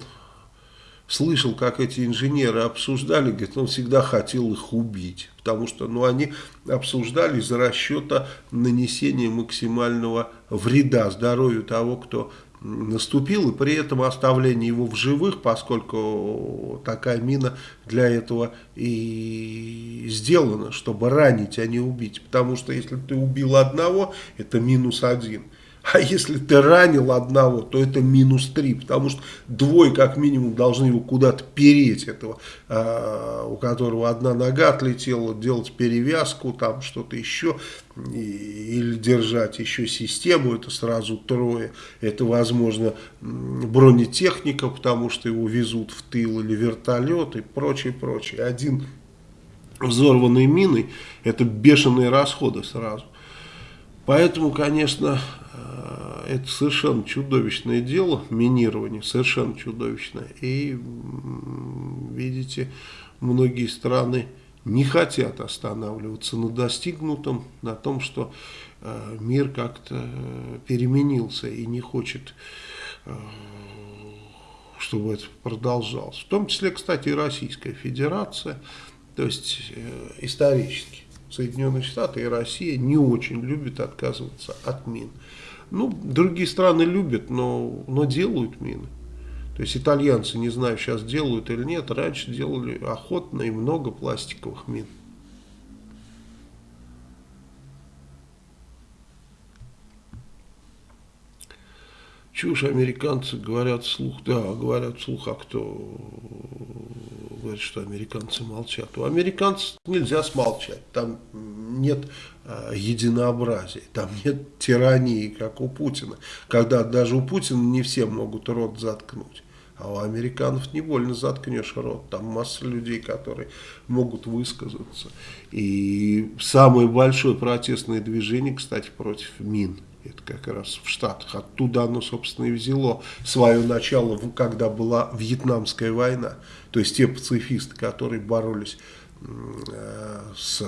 слышал, как эти инженеры обсуждали, говорит, он всегда хотел их убить, потому что ну, они обсуждали из расчета нанесения максимального вреда здоровью того, кто наступил, и при этом оставление его в живых, поскольку такая мина для этого и сделана, чтобы ранить, а не убить. Потому что если ты убил одного, это минус один. А если ты ранил одного, то это минус 3, потому что двое как минимум должны его куда-то переть, этого, э, у которого одна нога отлетела, делать перевязку, там что-то еще, и, или держать еще систему, это сразу трое. Это, возможно, бронетехника, потому что его везут в тыл, или вертолет и прочее, прочее. Один взорванный миной, это бешеные расходы сразу. Поэтому, конечно, это совершенно чудовищное дело, минирование, совершенно чудовищное. И, видите, многие страны не хотят останавливаться на достигнутом, на том, что э, мир как-то переменился и не хочет, э, чтобы это продолжалось. В том числе, кстати, и Российская Федерация, то есть исторически. Соединенные Штаты и Россия не очень любят отказываться от мин. Ну, другие страны любят, но, но делают мины. То есть итальянцы, не знаю, сейчас делают или нет, раньше делали охотно и много пластиковых мин. Чушь американцы говорят вслух, да, говорят вслух, а кто говорит, что американцы молчат. У американцев нельзя смолчать, там нет э, единообразия, там нет тирании, как у Путина. Когда даже у Путина не все могут рот заткнуть. А у американцев не больно заткнешь рот. Там масса людей, которые могут высказаться. И самое большое протестное движение, кстати, против мин. Это как раз в Штатах. Оттуда оно, собственно, и взяло свое начало, когда была Вьетнамская война. То есть те пацифисты, которые боролись э, с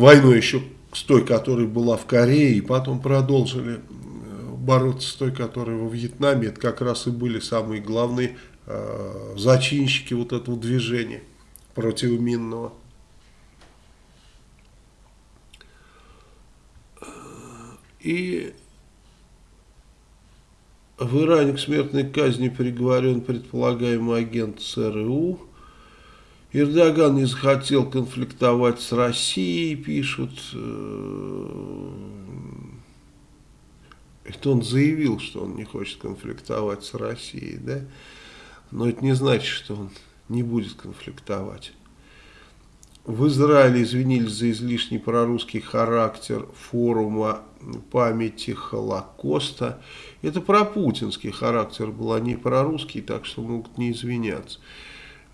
войной еще с той, которая была в Корее, и потом продолжили э, бороться с той, которая во Вьетнаме. Это как раз и были самые главные э, зачинщики вот этого движения противоминного. И в Иране к смертной казни приговорен предполагаемый агент ЦРУ. Эрдоган не захотел конфликтовать с Россией, пишут. Это он заявил, что он не хочет конфликтовать с Россией, да? Но это не значит, что он не будет конфликтовать. В Израиле извинились за излишний прорусский характер форума памяти Холокоста. Это про путинский характер был, а не прорусский, так что могут не извиняться.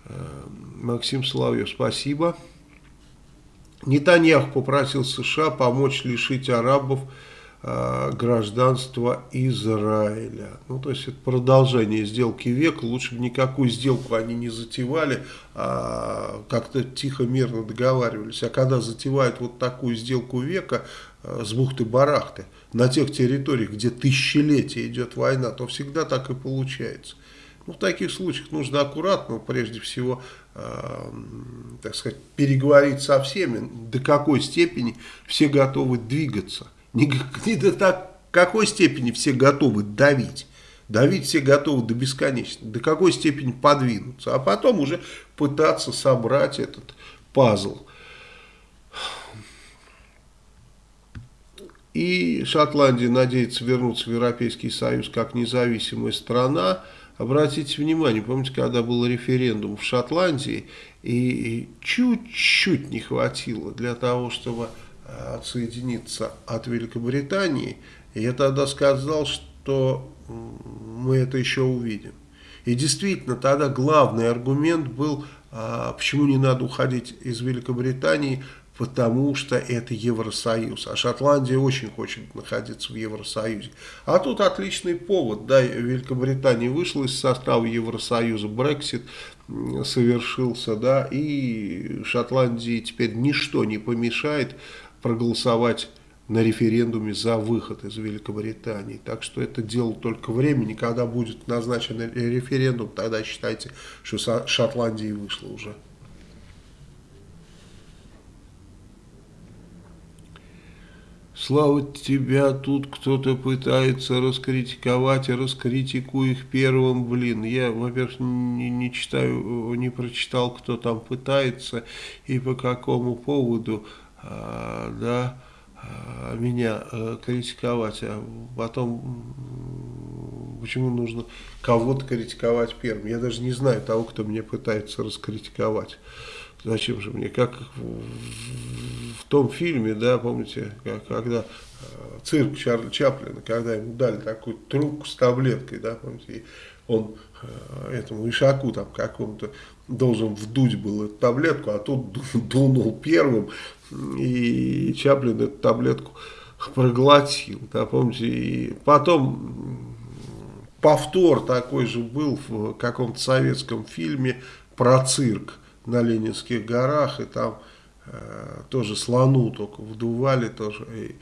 Э, Максим Соловьев, спасибо. Нетаньяху попросил США помочь лишить арабов э, гражданства Израиля. Ну, то есть это продолжение сделки века. Лучше бы никакую сделку они не затевали, а как-то тихо, мирно договаривались. А когда затевают вот такую сделку века э, с бухты-барахты на тех территориях, где тысячелетия идет война, то всегда так и получается. Ну, в таких случаях нужно аккуратно, прежде всего, э, так сказать, переговорить со всеми, до какой степени все готовы двигаться. Не, не до так, какой степени все готовы давить. Давить все готовы до бесконечности. До какой степени подвинуться. А потом уже пытаться собрать этот пазл. И Шотландия надеется вернуться в Европейский Союз как независимая страна. Обратите внимание, помните, когда был референдум в Шотландии, и чуть-чуть не хватило для того, чтобы э, отсоединиться от Великобритании, я тогда сказал, что мы это еще увидим. И действительно, тогда главный аргумент был, а, почему не надо уходить из Великобритании, потому что это Евросоюз. А Шотландия очень хочет находиться в Евросоюзе. А тут отличный повод. Да, Великобритания вышла из состава Евросоюза, Брексит совершился, да, и Шотландии теперь ничто не помешает проголосовать на референдуме за выход из Великобритании. Так что это дело только времени, когда будет назначен референдум, тогда считайте, что Шотландия вышла уже. Слава тебя, тут кто-то пытается раскритиковать, а раскритикуй их первым, блин. Я, во-первых, не, не читаю, не прочитал, кто там пытается и по какому поводу, а, да, а, меня а, критиковать, а потом почему нужно кого-то критиковать первым. Я даже не знаю того, кто меня пытается раскритиковать. Зачем же мне? Как в, в том фильме, да, помните, когда э, цирк Чарли Чаплина, когда ему дали такую трубку с таблеткой, да, помните, и он э, этому ишаку там какому-то должен вдуть был эту таблетку, а тут дунул первым, и Чаплин эту таблетку проглотил, да, помните, и потом повтор такой же был в каком-то советском фильме про цирк, на Ленинских горах, и там э, тоже слону только вдували тоже. И,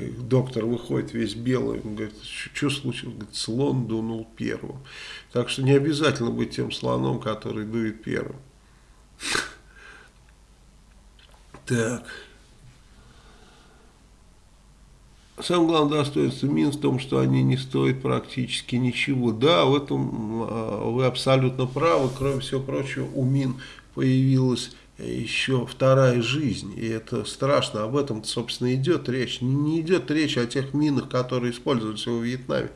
и, доктор выходит весь белый, он говорит, что случилось? Говорит, слон дунул первым. Так что не обязательно быть тем слоном, который дует первым. Так. Самое главное достоинство Мин в том, что они не стоят практически ничего. Да, в этом а, вы абсолютно правы. Кроме всего прочего, у Мин появилась еще вторая жизнь, и это страшно, об этом, собственно, идет речь. Не идет речь о тех минах, которые используются во Вьетнаме,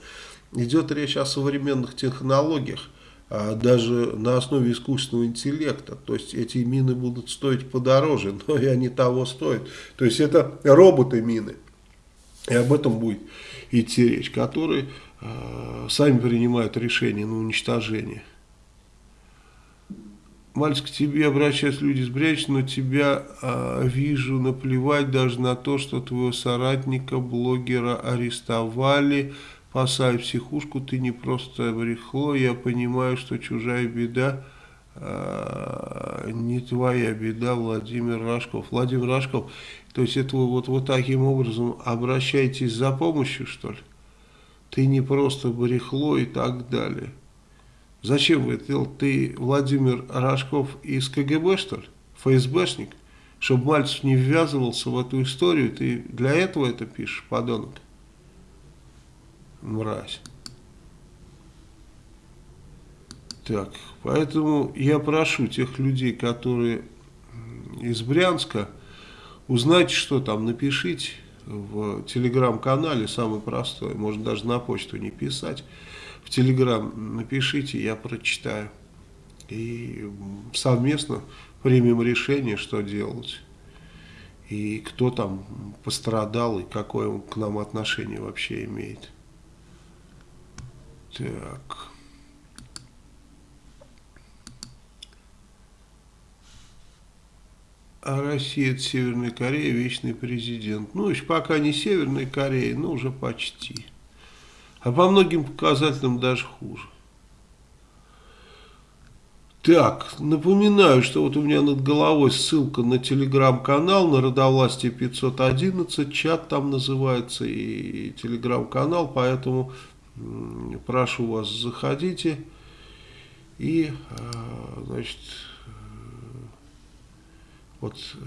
идет речь о современных технологиях, а даже на основе искусственного интеллекта. То есть эти мины будут стоить подороже, но и они того стоят. То есть это роботы-мины. И об этом будет идти речь, которые э, сами принимают решение на уничтожение. Мальчик, к тебе обращаются люди с брячь, но тебя э, вижу, наплевать даже на то, что твоего соратника, блогера арестовали, посай в психушку, ты не просто брехло, я понимаю, что чужая беда э, не твоя беда, Владимир Рожков. Владимир Рожков, то есть это вы вот, вот таким образом обращаетесь за помощью, что ли? Ты не просто брехло и так далее. Зачем вы это делал? Ты, Владимир Рожков, из КГБ, что ли? ФСБшник? Чтобы Мальцев не ввязывался в эту историю, ты для этого это пишешь, подонок? Мразь. Так, поэтому я прошу тех людей, которые из Брянска, узнайте, что там, напишите в телеграм-канале, самый простой, можно даже на почту не писать, в телеграм напишите, я прочитаю. И совместно примем решение, что делать. И кто там пострадал, и какое он к нам отношение вообще имеет. Так... а Россия это Северная Корея, вечный президент. Ну, еще пока не Северная Корея, но уже почти. А по многим показателям даже хуже. Так, напоминаю, что вот у меня над головой ссылка на телеграм-канал, на Родовластие 511, чат там называется, и телеграм-канал, поэтому прошу вас, заходите и, а, значит, вот э,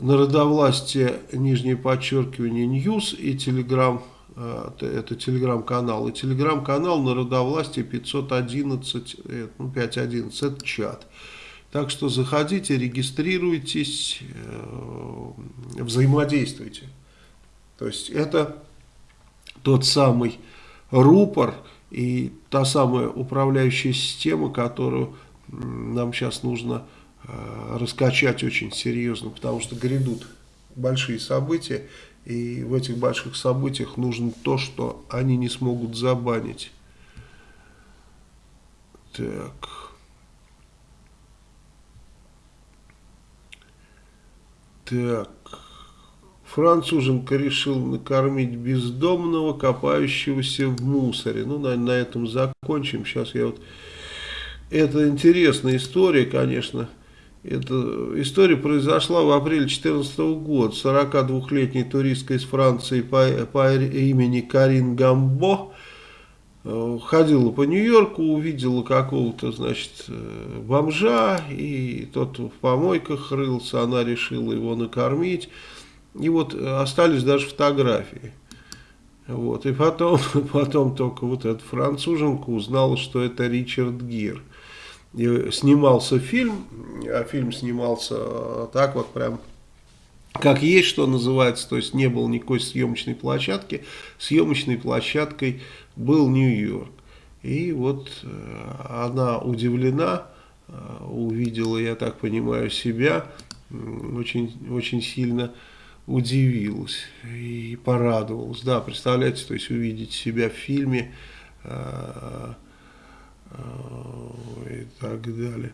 народовластие, нижнее подчеркивание, News и Телеграм, э, это телеграм-канал, и телеграм-канал народовластие 511, э, ну 511, это чат. Так что заходите, регистрируйтесь, взаимодействуйте. То есть это тот самый рупор и та самая управляющая система, которую нам сейчас нужно Э, раскачать очень серьезно, потому что грядут большие события, и в этих больших событиях нужно то, что они не смогут забанить. Так. Так. Француженка решил накормить бездомного, копающегося в мусоре. Ну, на, на этом закончим. Сейчас я вот... Это интересная история, конечно. Эта история произошла в апреле 2014 года. 42-летняя туристка из Франции по, по имени Карин Гамбо э, ходила по Нью-Йорку, увидела какого-то, значит, э, бомжа, и тот в помойках рылся, она решила его накормить. И вот остались даже фотографии. Вот, и потом, потом только вот эта француженка узнала, что это Ричард Гир снимался фильм, а фильм снимался так вот прям как есть, что называется, то есть не было никакой съемочной площадки, съемочной площадкой был Нью-Йорк. И вот э, она удивлена, э, увидела, я так понимаю, себя, очень, очень сильно удивилась и порадовалась. Да, представляете, то есть увидеть себя в фильме, э, и так далее.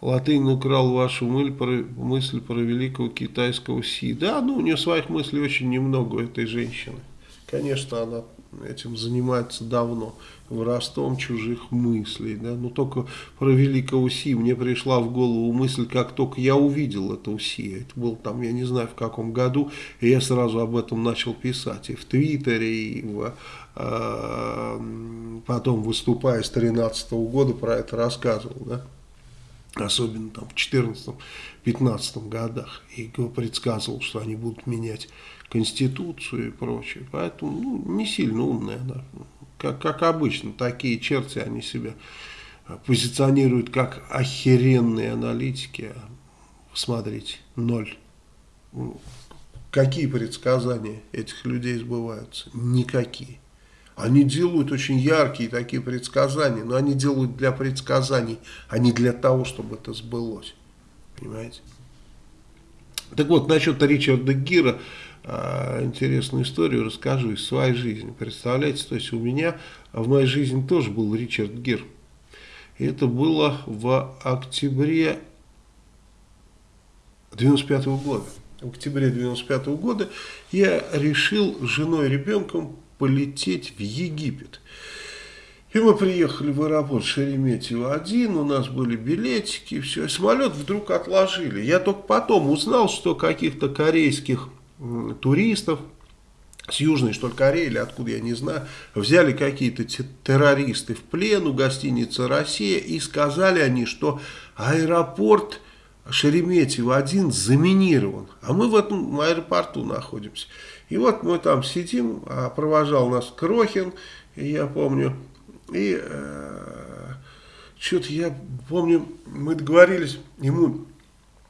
Латынь украл вашу мысль про, великого китайского Си. Да, ну у нее своих мыслей очень немного этой женщины. Конечно, она этим занимается давно, выростом чужих мыслей. Да? Но только про великого Си мне пришла в голову мысль, как только я увидел этого Си. Это был там, я не знаю в каком году, и я сразу об этом начал писать. И в Твиттере, и в потом выступая с 13 -го года про это рассказывал, да, особенно там в 14-15 годах, и предсказывал, что они будут менять Конституцию и прочее, поэтому ну, не сильно умная она, как, как обычно, такие черти они себя позиционируют как охеренные аналитики, смотрите, ноль. Какие предсказания этих людей сбываются? Никакие. Они делают очень яркие такие предсказания, но они делают для предсказаний, а не для того, чтобы это сбылось. Понимаете? Так вот, насчет Ричарда Гира, э, интересную историю расскажу из своей жизни. Представляете, то есть у меня в моей жизни тоже был Ричард Гир. И это было в октябре 95 -го года. В октябре 95 -го года я решил с женой и ребенком полететь в Египет. И мы приехали в аэропорт Шереметьево-1, у нас были билетики, все. Самолет вдруг отложили. Я только потом узнал, что каких-то корейских туристов с Южной, что ли, Кореи, или откуда, я не знаю, взяли какие-то террористы в плен у гостиницы «Россия», и сказали они, что аэропорт Шереметьево-1 заминирован, а мы в этом аэропорту находимся. И вот мы там сидим, а провожал нас Крохин, я помню, и э, что-то я помню, мы договорились, ему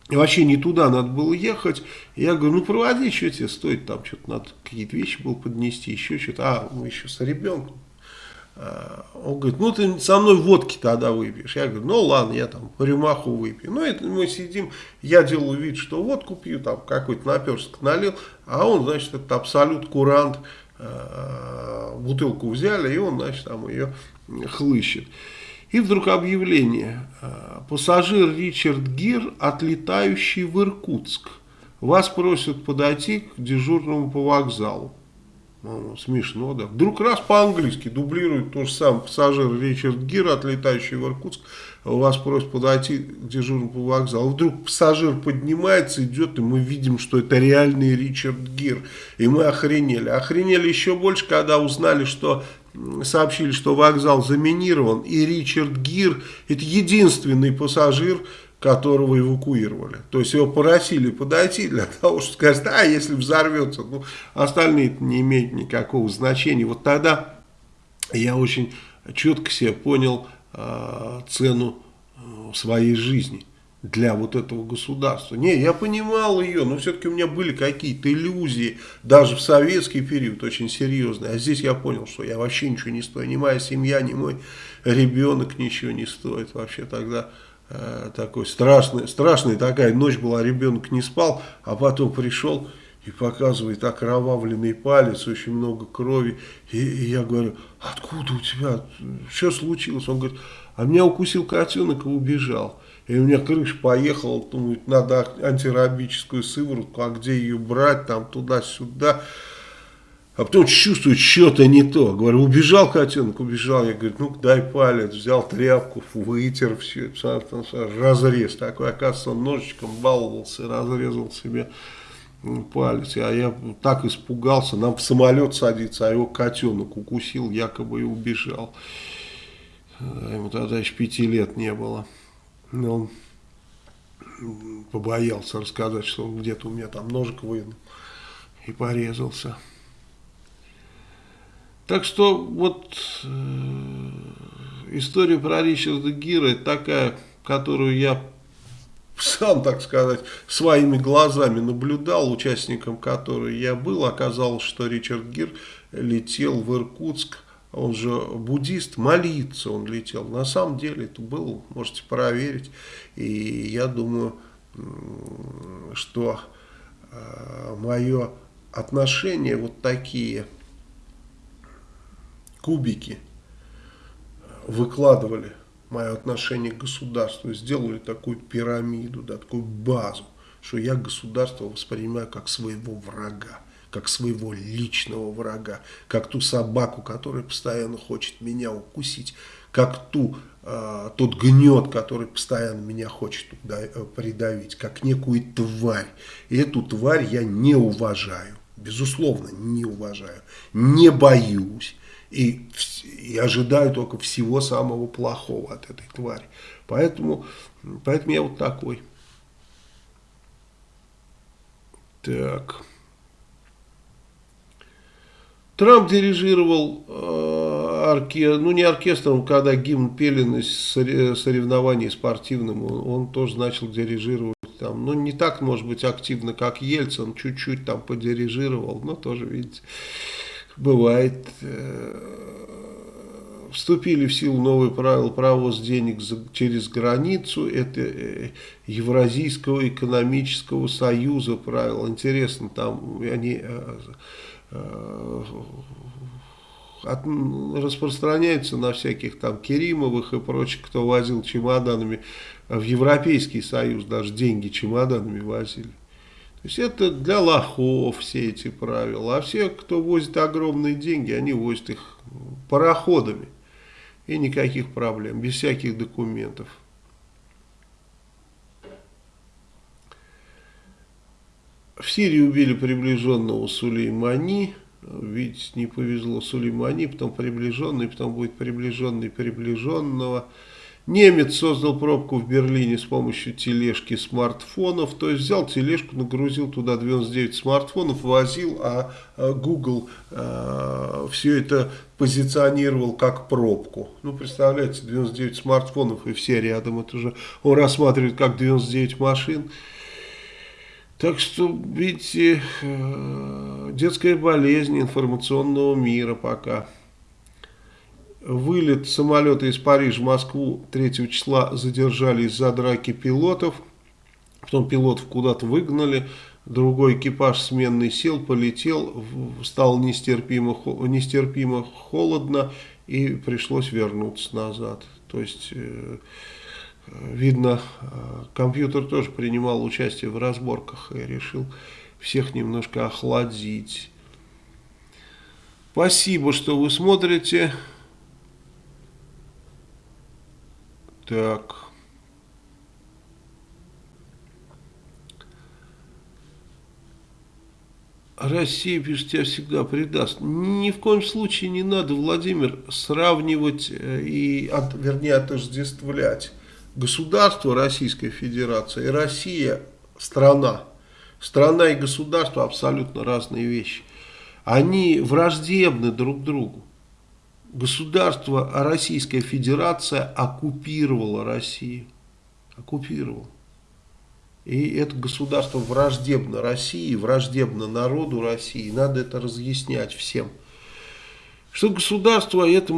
вообще не туда надо было ехать. Я говорю, ну проводи, что тебе стоит, там что-то надо какие-то вещи было поднести, еще что-то. А, мы еще с ребенком. А, он говорит, ну ты со мной водки тогда выпьешь. Я говорю, ну ладно, я там рюмаху выпью. Ну это мы сидим, я делаю вид, что водку пью, там какой-то наперсток налил, а он, значит, это абсолют курант, а, бутылку взяли, и он, значит, там ее хлыщет. И вдруг объявление. А, пассажир Ричард Гир, отлетающий в Иркутск. Вас просят подойти к дежурному по вокзалу. Смешно, да. Вдруг раз по-английски дублирует то же самое пассажир Ричард Гир, отлетающий в Иркутск. Вас просят подойти к дежурному по вокзалу. Вдруг пассажир поднимается, идет, и мы видим, что это реальный Ричард Гир. И мы охренели. Охренели еще больше, когда узнали, что сообщили, что вокзал заминирован, и Ричард Гир, это единственный пассажир, которого эвакуировали. То есть его просили подойти для того, чтобы сказать, а если взорвется, ну, остальные не имеют никакого значения. Вот тогда я очень четко себе понял э, цену э, своей жизни для вот этого государства. Не, я понимал ее, но все-таки у меня были какие-то иллюзии, даже в советский период очень серьезные. А здесь я понял, что я вообще ничего не стою, ни моя семья, ни мой ребенок ничего не стоит. Вообще тогда э, такой страшный, страшная такая ночь была, ребенок не спал, а потом пришел и показывает окровавленный палец, очень много крови. И, и я говорю, откуда у тебя, что случилось? Он говорит, а меня укусил котенок и убежал. И у меня крыша поехала, думаю, надо антирабическую сыворотку, а где ее брать, там туда-сюда. А потом чувствую, что-то не то. Говорю, убежал котенок, убежал. Я говорю, ну дай палец, взял тряпку, вытер все, разрез. Такой, оказывается, он ножичком баловался, разрезал себе палец. А я так испугался, нам в самолет садиться, а его котенок укусил, якобы и убежал. Ему тогда еще пяти лет не было. Но он побоялся рассказать, что он где-то у меня там ножик вынул и порезался. Так что вот э, история про Ричарда Гира такая, которую я сам, так сказать, своими глазами наблюдал, участником которой я был. Оказалось, что Ричард Гир летел в Иркутск он же буддист, молиться он летел. На самом деле это было, можете проверить. И я думаю, что э, мое отношение вот такие кубики выкладывали мое отношение к государству, сделали такую пирамиду, да, такую базу, что я государство воспринимаю как своего врага как своего личного врага, как ту собаку, которая постоянно хочет меня укусить, как ту, э, тот гнет, который постоянно меня хочет придавить, как некую тварь. И эту тварь я не уважаю, безусловно, не уважаю, не боюсь. И, и ожидаю только всего самого плохого от этой твари. Поэтому, поэтому я вот такой. Так... Трамп дирижировал э, оркестром, ну не оркестром, когда гимн пели на соревновании спортивном, он, он тоже начал дирижировать там, ну не так, может быть, активно, как Ельцин, чуть-чуть там подирижировал, но тоже, видите, бывает э, вступили в силу новые правила провоз денег за, через границу. Это э, Евразийского экономического союза правила. Интересно, там они э, от, распространяются на всяких там Керимовых и прочих, кто возил чемоданами в Европейский Союз, даже деньги чемоданами возили. То есть это для лохов все эти правила. А все, кто возит огромные деньги, они возят их пароходами. И никаких проблем, без всяких документов. В Сирии убили приближенного Сулеймани. Видите, не повезло Сулеймани, потом приближенный, потом будет приближенный приближенного. Немец создал пробку в Берлине с помощью тележки смартфонов. То есть взял тележку, нагрузил туда 99 смартфонов, возил, а, а Google а, все это позиционировал как пробку. Ну, представляете, 99 смартфонов и все рядом. Это уже он рассматривает как 99 машин. Так что, видите, э, детская болезнь информационного мира пока. Вылет самолета из Парижа в Москву 3 числа задержали из-за драки пилотов. Потом пилотов куда-то выгнали. Другой экипаж сменный сел, полетел, стало нестерпимо, нестерпимо холодно и пришлось вернуться назад. То есть, э, видно, э, компьютер тоже принимал участие в разборках и решил всех немножко охладить. Спасибо, что вы смотрите. Так. Россия, пишет, тебя всегда предаст. Ни в коем случае не надо, Владимир, сравнивать э, и, от, вернее, отождествлять государство Российской Федерации и Россия страна. Страна и государство абсолютно разные вещи. Они враждебны друг другу государство Российская Федерация оккупировала Россию. Оккупировала. И это государство враждебно России, враждебно народу России. Надо это разъяснять всем. Что государство это